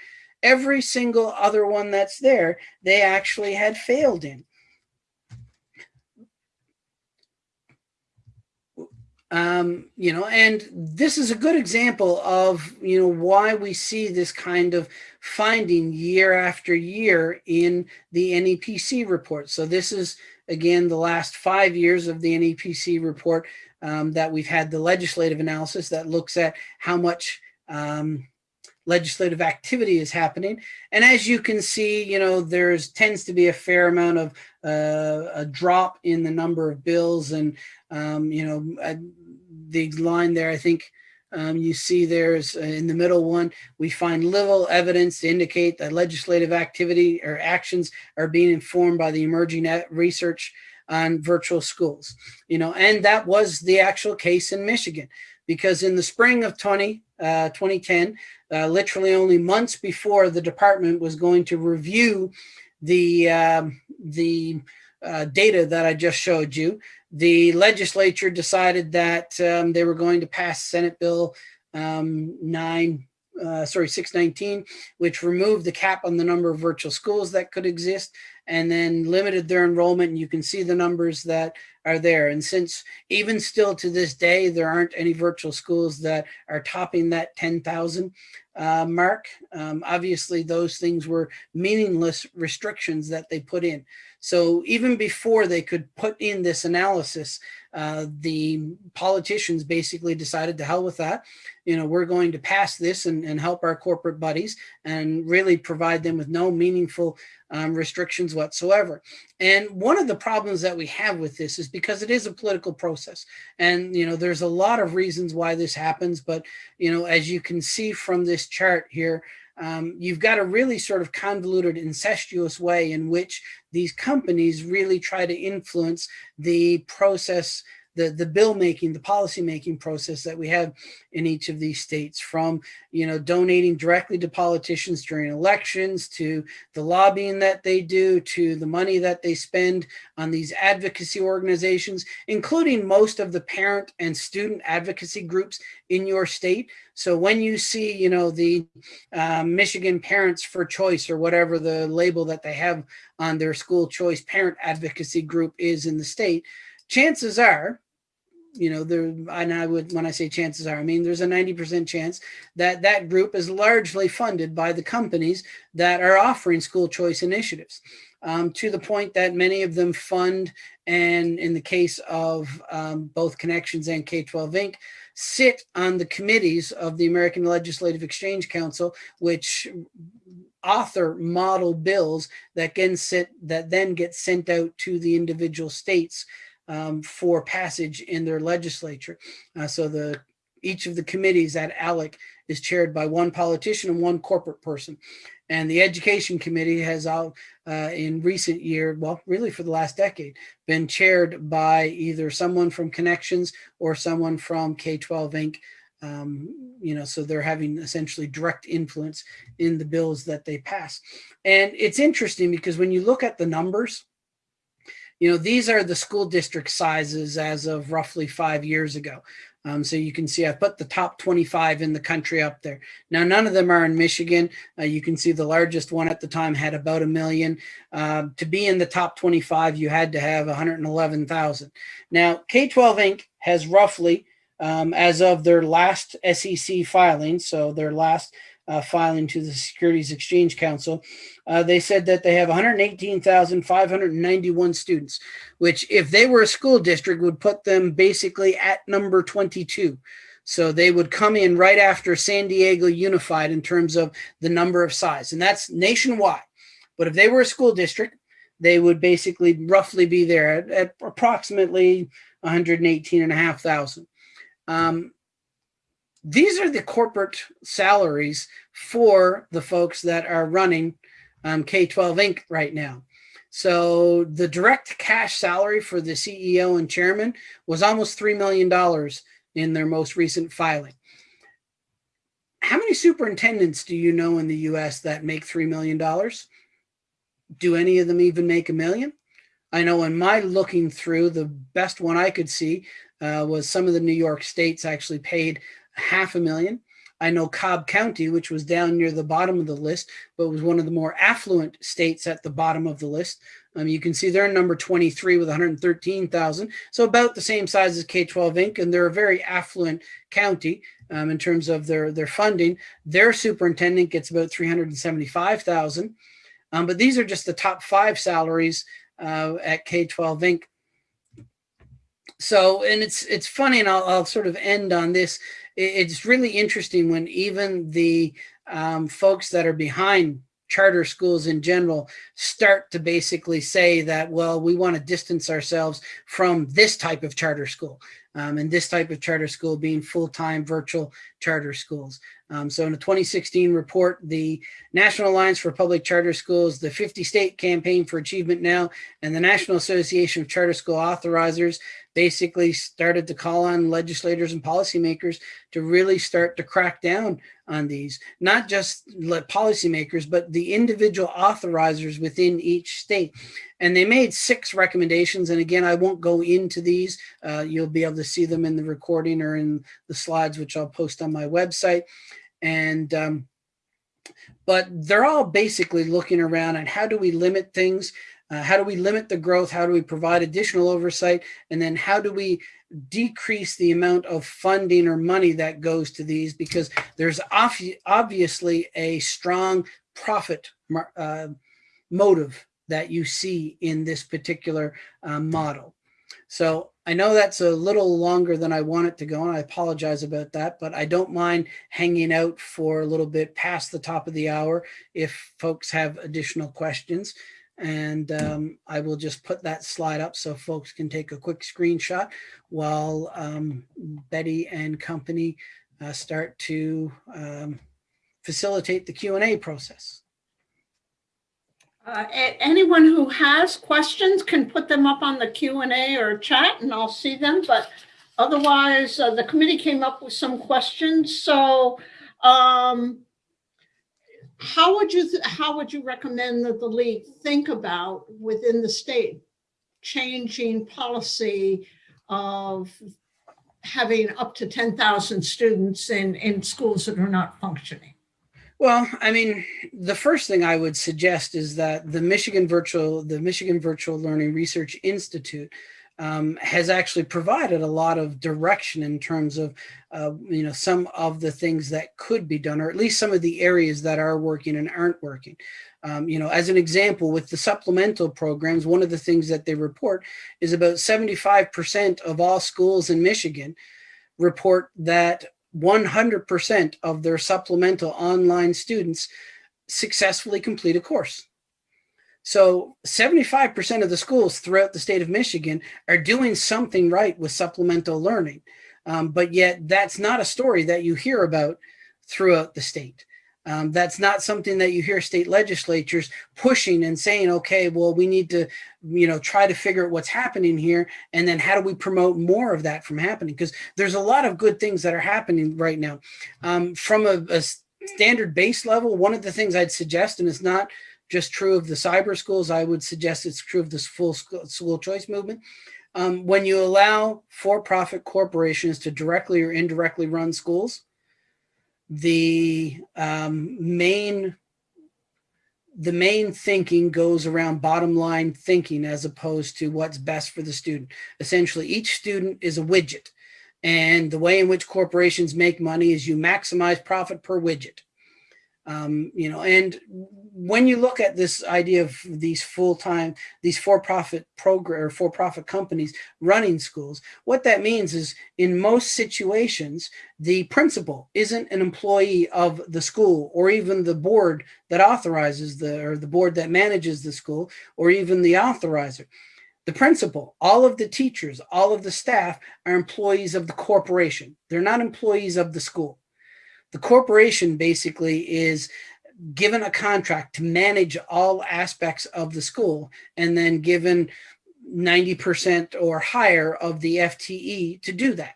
Every single other one that's there, they actually had failed in. Um, you know, and this is a good example of, you know, why we see this kind of finding year after year in the NEPC report. So this is, again, the last five years of the NEPC report um, that we've had the legislative analysis that looks at how much um, legislative activity is happening. And as you can see, you know, there's tends to be a fair amount of uh, a drop in the number of bills and, um, you know, uh, the line there, I think um, you see there's uh, in the middle one, we find little evidence to indicate that legislative activity or actions are being informed by the emerging research on virtual schools, you know, and that was the actual case in Michigan because in the spring of 20, uh, 2010, uh, literally only months before the department was going to review the, um, the uh, data that I just showed you, the legislature decided that um, they were going to pass Senate Bill um, 9, uh, sorry, 619, which removed the cap on the number of virtual schools that could exist and then limited their enrollment. And you can see the numbers that are there. And since even still to this day, there aren't any virtual schools that are topping that 10,000 uh, mark, um, obviously those things were meaningless restrictions that they put in. So even before they could put in this analysis, uh, the politicians basically decided to hell with that. You know, we're going to pass this and, and help our corporate buddies and really provide them with no meaningful um, restrictions whatsoever. And one of the problems that we have with this is because it is a political process. And, you know, there's a lot of reasons why this happens. But, you know, as you can see from this chart here, um, you've got a really sort of convoluted incestuous way in which these companies really try to influence the process the, the bill making, the policy making process that we have in each of these states from, you know, donating directly to politicians during elections to the lobbying that they do to the money that they spend on these advocacy organizations, including most of the parent and student advocacy groups in your state. So when you see, you know, the uh, Michigan Parents for Choice or whatever the label that they have on their school choice parent advocacy group is in the state, chances are you know, there, and I would, when I say chances are, I mean, there's a 90% chance that that group is largely funded by the companies that are offering school choice initiatives um, to the point that many of them fund, and in the case of um, both Connections and K-12 Inc., sit on the committees of the American Legislative Exchange Council, which author model bills that can sit that then get sent out to the individual states um, for passage in their legislature. Uh, so the each of the committees at ALEC is chaired by one politician and one corporate person. And the education committee has out uh, in recent year, well, really for the last decade, been chaired by either someone from Connections or someone from K-12 Inc. Um, you know, so they're having essentially direct influence in the bills that they pass. And it's interesting because when you look at the numbers, you know, these are the school district sizes as of roughly five years ago. Um, so you can see I put the top 25 in the country up there. Now, none of them are in Michigan. Uh, you can see the largest one at the time had about a million. Uh, to be in the top 25, you had to have 111,000. Now, K-12 Inc. has roughly, um, as of their last SEC filing, so their last uh, filing to the Securities Exchange Council, uh, they said that they have 118,591 students, which if they were a school district would put them basically at number 22. So they would come in right after San Diego Unified in terms of the number of size, and that's nationwide. But if they were a school district, they would basically roughly be there at, at approximately 118 and a half thousand. Um, these are the corporate salaries for the folks that are running um, K-12 Inc. right now. So the direct cash salary for the CEO and chairman was almost $3 million in their most recent filing. How many superintendents do you know in the US that make $3 million? Do any of them even make a million? I know in my looking through, the best one I could see uh, was some of the New York states actually paid half a million. I know Cobb County, which was down near the bottom of the list, but was one of the more affluent states at the bottom of the list. Um, you can see they're number 23 with 113,000. So about the same size as K-12 Inc. And they're a very affluent county um, in terms of their, their funding. Their superintendent gets about 375,000. Um, but these are just the top five salaries uh, at K-12 Inc. So, and it's it's funny, and I'll, I'll sort of end on this. It's really interesting when even the um, folks that are behind charter schools in general start to basically say that, well, we want to distance ourselves from this type of charter school. Um, and this type of charter school being full-time virtual charter schools. Um, so in a 2016 report, the National Alliance for Public Charter Schools, the 50 state campaign for achievement now, and the National Association of Charter School Authorizers basically started to call on legislators and policymakers to really start to crack down on these, not just policymakers, but the individual authorizers within each state. And they made six recommendations. And again, I won't go into these. Uh, you'll be able to see them in the recording or in the slides, which I'll post on my website. And um, but they're all basically looking around at how do we limit things uh, how do we limit the growth? How do we provide additional oversight? And then how do we decrease the amount of funding or money that goes to these? Because there's obviously a strong profit uh, motive that you see in this particular uh, model. So I know that's a little longer than I want it to go, and I apologize about that, but I don't mind hanging out for a little bit past the top of the hour if folks have additional questions. And um, I will just put that slide up so folks can take a quick screenshot while um, Betty and company uh, start to um, facilitate the Q&A process. Uh, anyone who has questions can put them up on the Q&A or chat and I'll see them. But otherwise, uh, the committee came up with some questions. So um, how would you how would you recommend that the league think about within the state changing policy of having up to 10,000 students in in schools that are not functioning? Well, I mean, the first thing I would suggest is that the Michigan Virtual, the Michigan Virtual Learning Research Institute um, has actually provided a lot of direction in terms of, uh, you know, some of the things that could be done, or at least some of the areas that are working and aren't working. Um, you know, as an example, with the supplemental programs, one of the things that they report is about 75% of all schools in Michigan report that 100% of their supplemental online students successfully complete a course. So 75% of the schools throughout the state of Michigan are doing something right with supplemental learning. Um, but yet that's not a story that you hear about throughout the state. Um, that's not something that you hear state legislatures pushing and saying, okay, well, we need to, you know, try to figure out what's happening here. And then how do we promote more of that from happening? Because there's a lot of good things that are happening right now. Um, from a, a standard base level, one of the things I'd suggest, and it's not just true of the cyber schools. I would suggest it's true of this full school choice movement. Um, when you allow for-profit corporations to directly or indirectly run schools, the um, main the main thinking goes around bottom line thinking as opposed to what's best for the student. Essentially, each student is a widget. And the way in which corporations make money is you maximize profit per widget. Um, you know, and when you look at this idea of these full-time, these for-profit program or for-profit companies running schools, what that means is in most situations, the principal isn't an employee of the school or even the board that authorizes the, or the board that manages the school or even the authorizer. The principal, all of the teachers, all of the staff are employees of the corporation. They're not employees of the school. The corporation basically is given a contract to manage all aspects of the school and then given 90% or higher of the FTE to do that.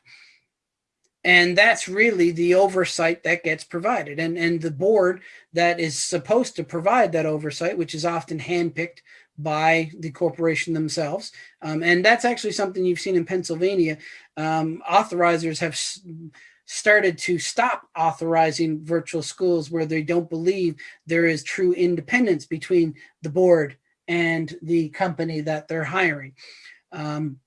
And that's really the oversight that gets provided. And, and the board that is supposed to provide that oversight, which is often handpicked by the corporation themselves. Um, and that's actually something you've seen in Pennsylvania. Um, authorizers have started to stop authorizing virtual schools where they don't believe there is true independence between the board and the company that they're hiring. Um,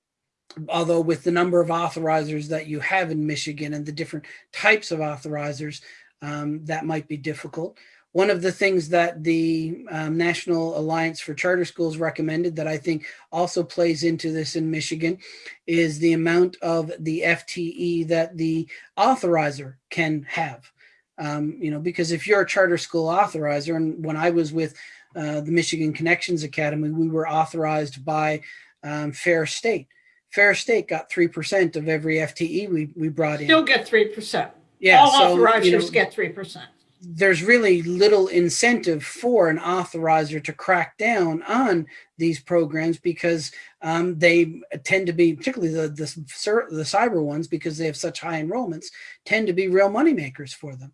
although with the number of authorizers that you have in Michigan and the different types of authorizers, um, that might be difficult. One of the things that the um, National Alliance for Charter Schools recommended that I think also plays into this in Michigan is the amount of the FTE that the authorizer can have. Um, you know, because if you're a charter school authorizer, and when I was with uh, the Michigan Connections Academy, we were authorized by um, Ferris State. Ferris State got 3% of every FTE we, we brought in. Still get 3%. Yeah, All so, you authorizers know, get 3%. There's really little incentive for an authorizer to crack down on these programs because um, they tend to be, particularly the, the, the cyber ones, because they have such high enrollments, tend to be real money makers for them.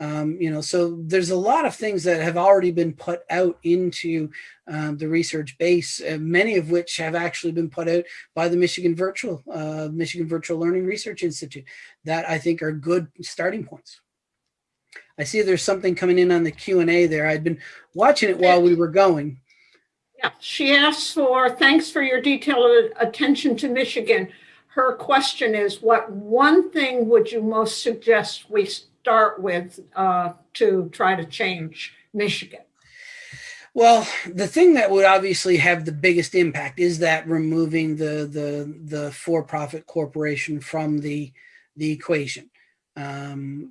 Um, you know, so there's a lot of things that have already been put out into um, the research base, uh, many of which have actually been put out by the Michigan Virtual, uh, Michigan Virtual Learning Research Institute that I think are good starting points. I see there's something coming in on the Q and A there. I'd been watching it while we were going. Yeah, she asks for, thanks for your detailed attention to Michigan. Her question is, what one thing would you most suggest we start with uh, to try to change Michigan? Well, the thing that would obviously have the biggest impact is that removing the the the for-profit corporation from the the equation. Um,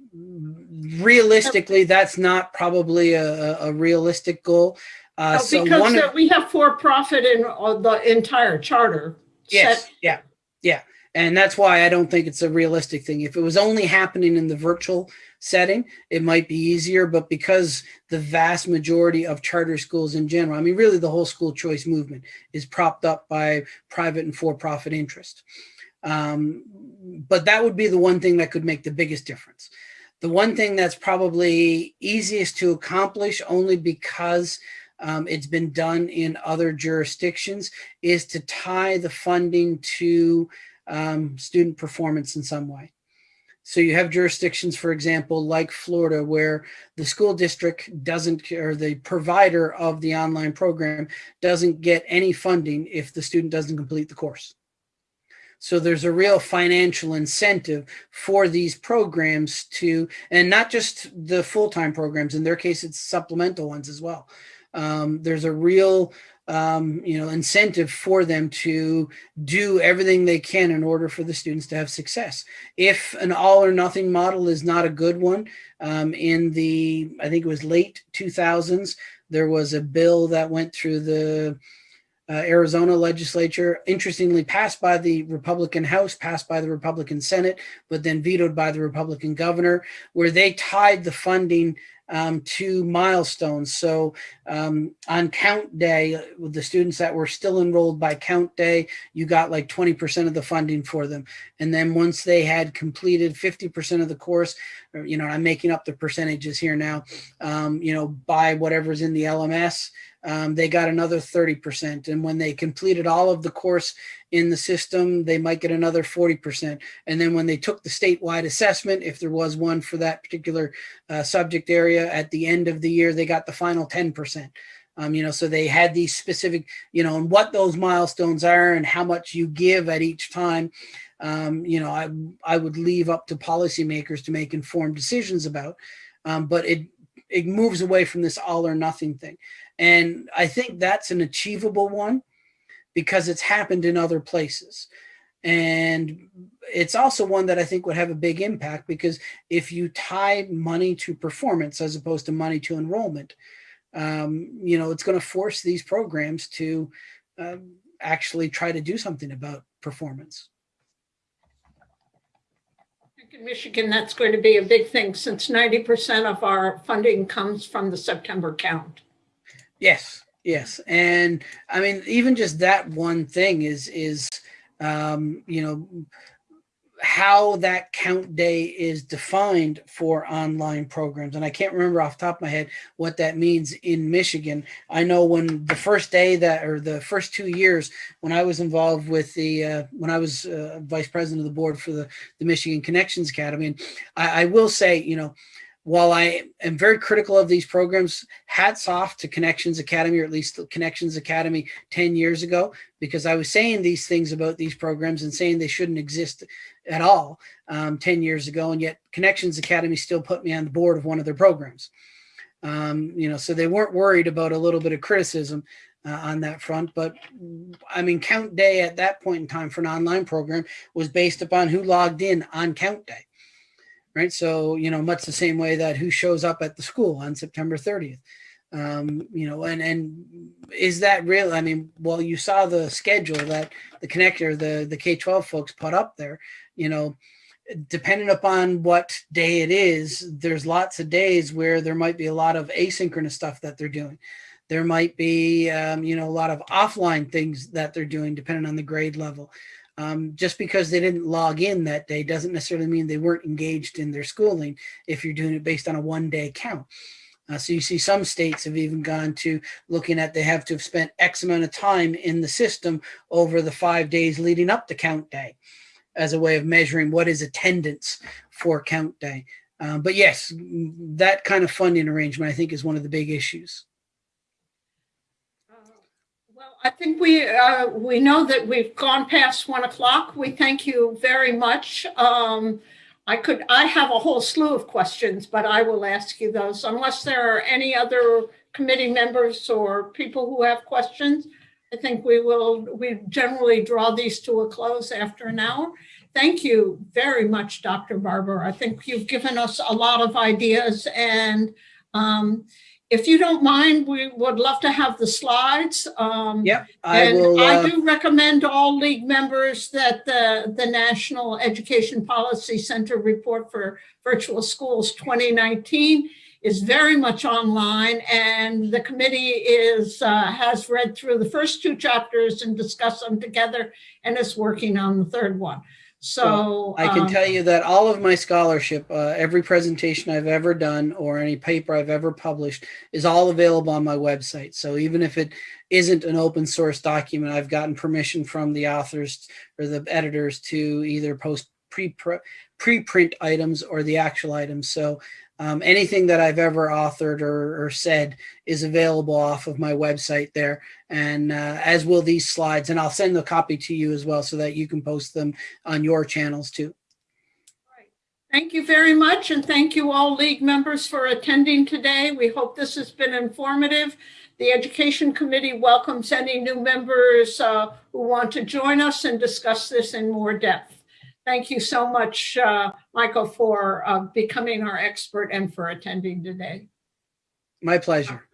realistically, that's not probably a, a realistic goal. Uh, Oh, so Because of- we have for-profit in uh, the entire charter. Yes, set. yeah, yeah. And that's why I don't think it's a realistic thing. If it was only happening in the virtual setting, it might be easier. But because the vast majority of charter schools in general, I mean, really the whole school choice movement is propped up by private and for-profit interest. Um, but that would be the one thing that could make the biggest difference. The one thing that's probably easiest to accomplish only because um, it's been done in other jurisdictions is to tie the funding to um, student performance in some way. So you have jurisdictions, for example, like Florida, where the school district doesn't, or the provider of the online program doesn't get any funding if the student doesn't complete the course. So there's a real financial incentive for these programs to, and not just the full-time programs, in their case, it's supplemental ones as well. Um, there's a real um, you know, incentive for them to do everything they can in order for the students to have success. If an all or nothing model is not a good one, um, in the, I think it was late 2000s, there was a bill that went through the Arizona legislature, interestingly passed by the Republican House, passed by the Republican Senate, but then vetoed by the Republican governor, where they tied the funding um, to milestones. So um, on count day, with the students that were still enrolled by count day, you got like 20% of the funding for them. And then once they had completed 50% of the course, or, you know, I'm making up the percentages here now, um, you know, by whatever's in the LMS, um, they got another 30%. And when they completed all of the course in the system, they might get another 40%. And then when they took the statewide assessment, if there was one for that particular uh, subject area at the end of the year, they got the final 10%. Um, you know, so they had these specific, you know, and what those milestones are and how much you give at each time. Um, you know, I, I would leave up to policymakers to make informed decisions about, um, but it, it moves away from this all or nothing thing. And I think that's an achievable one because it's happened in other places. And it's also one that I think would have a big impact because if you tie money to performance as opposed to money to enrollment, um, you know, it's going to force these programs to um, actually try to do something about performance. In Michigan, that's going to be a big thing since 90% of our funding comes from the September count. Yes, yes, and I mean, even just that one thing is is um, you know how that count day is defined for online programs. And I can't remember off top of my head what that means in Michigan. I know when the first day that, or the first two years when I was involved with the, uh, when I was uh, vice president of the board for the, the Michigan Connections Academy, and I, I will say, you know, while I am very critical of these programs, hats off to Connections Academy, or at least Connections Academy 10 years ago, because I was saying these things about these programs and saying they shouldn't exist at all um, 10 years ago. And yet Connections Academy still put me on the board of one of their programs. Um, you know, so they weren't worried about a little bit of criticism uh, on that front. But I mean, count day at that point in time for an online program was based upon who logged in on count day right? So, you know, much the same way that who shows up at the school on September 30th. Um, you know, and and is that real? I mean, well, you saw the schedule that the connector, the the K-12 folks put up there, you know, depending upon what day it is, there's lots of days where there might be a lot of asynchronous stuff that they're doing. There might be, um, you know, a lot of offline things that they're doing depending on the grade level. Um, just because they didn't log in that day doesn't necessarily mean they weren't engaged in their schooling if you're doing it based on a one day count. Uh, so you see some states have even gone to looking at they have to have spent X amount of time in the system over the five days leading up to count day as a way of measuring what is attendance for count day. Um, but yes, that kind of funding arrangement I think is one of the big issues. I think we, uh, we know that we've gone past one o'clock. We thank you very much. Um, I could, I have a whole slew of questions, but I will ask you those unless there are any other committee members or people who have questions. I think we will, we generally draw these to a close after an hour. Thank you very much, Dr. Barbour. I think you've given us a lot of ideas and um, if you don't mind, we would love to have the slides. Um, Yep, I and will. I Uh, do recommend all league members that the, the National Education Policy Center report for virtual schools 2019 is very much online and the committee is, uh, has read through the first two chapters and discussed them together and is working on the third one. So. I can um, tell you that all of my scholarship, uh, every presentation I've ever done or any paper I've ever published is all available on my website. So even if it isn't an open source document, I've gotten permission from the authors or the editors to either post pre preprint items or the actual items. So um, anything that I've ever authored or, or, said is available off of my website there, and uh, as will these slides. And I'll send the copy to you as well so that you can post them on your channels too. Thank you very much, and thank you all league members for attending today. We hope this has been informative. The Education Committee welcomes any new members uh, who want to join us and discuss this in more depth. Thank you so much, uh, Michael, for uh, becoming our expert and for attending today. My pleasure.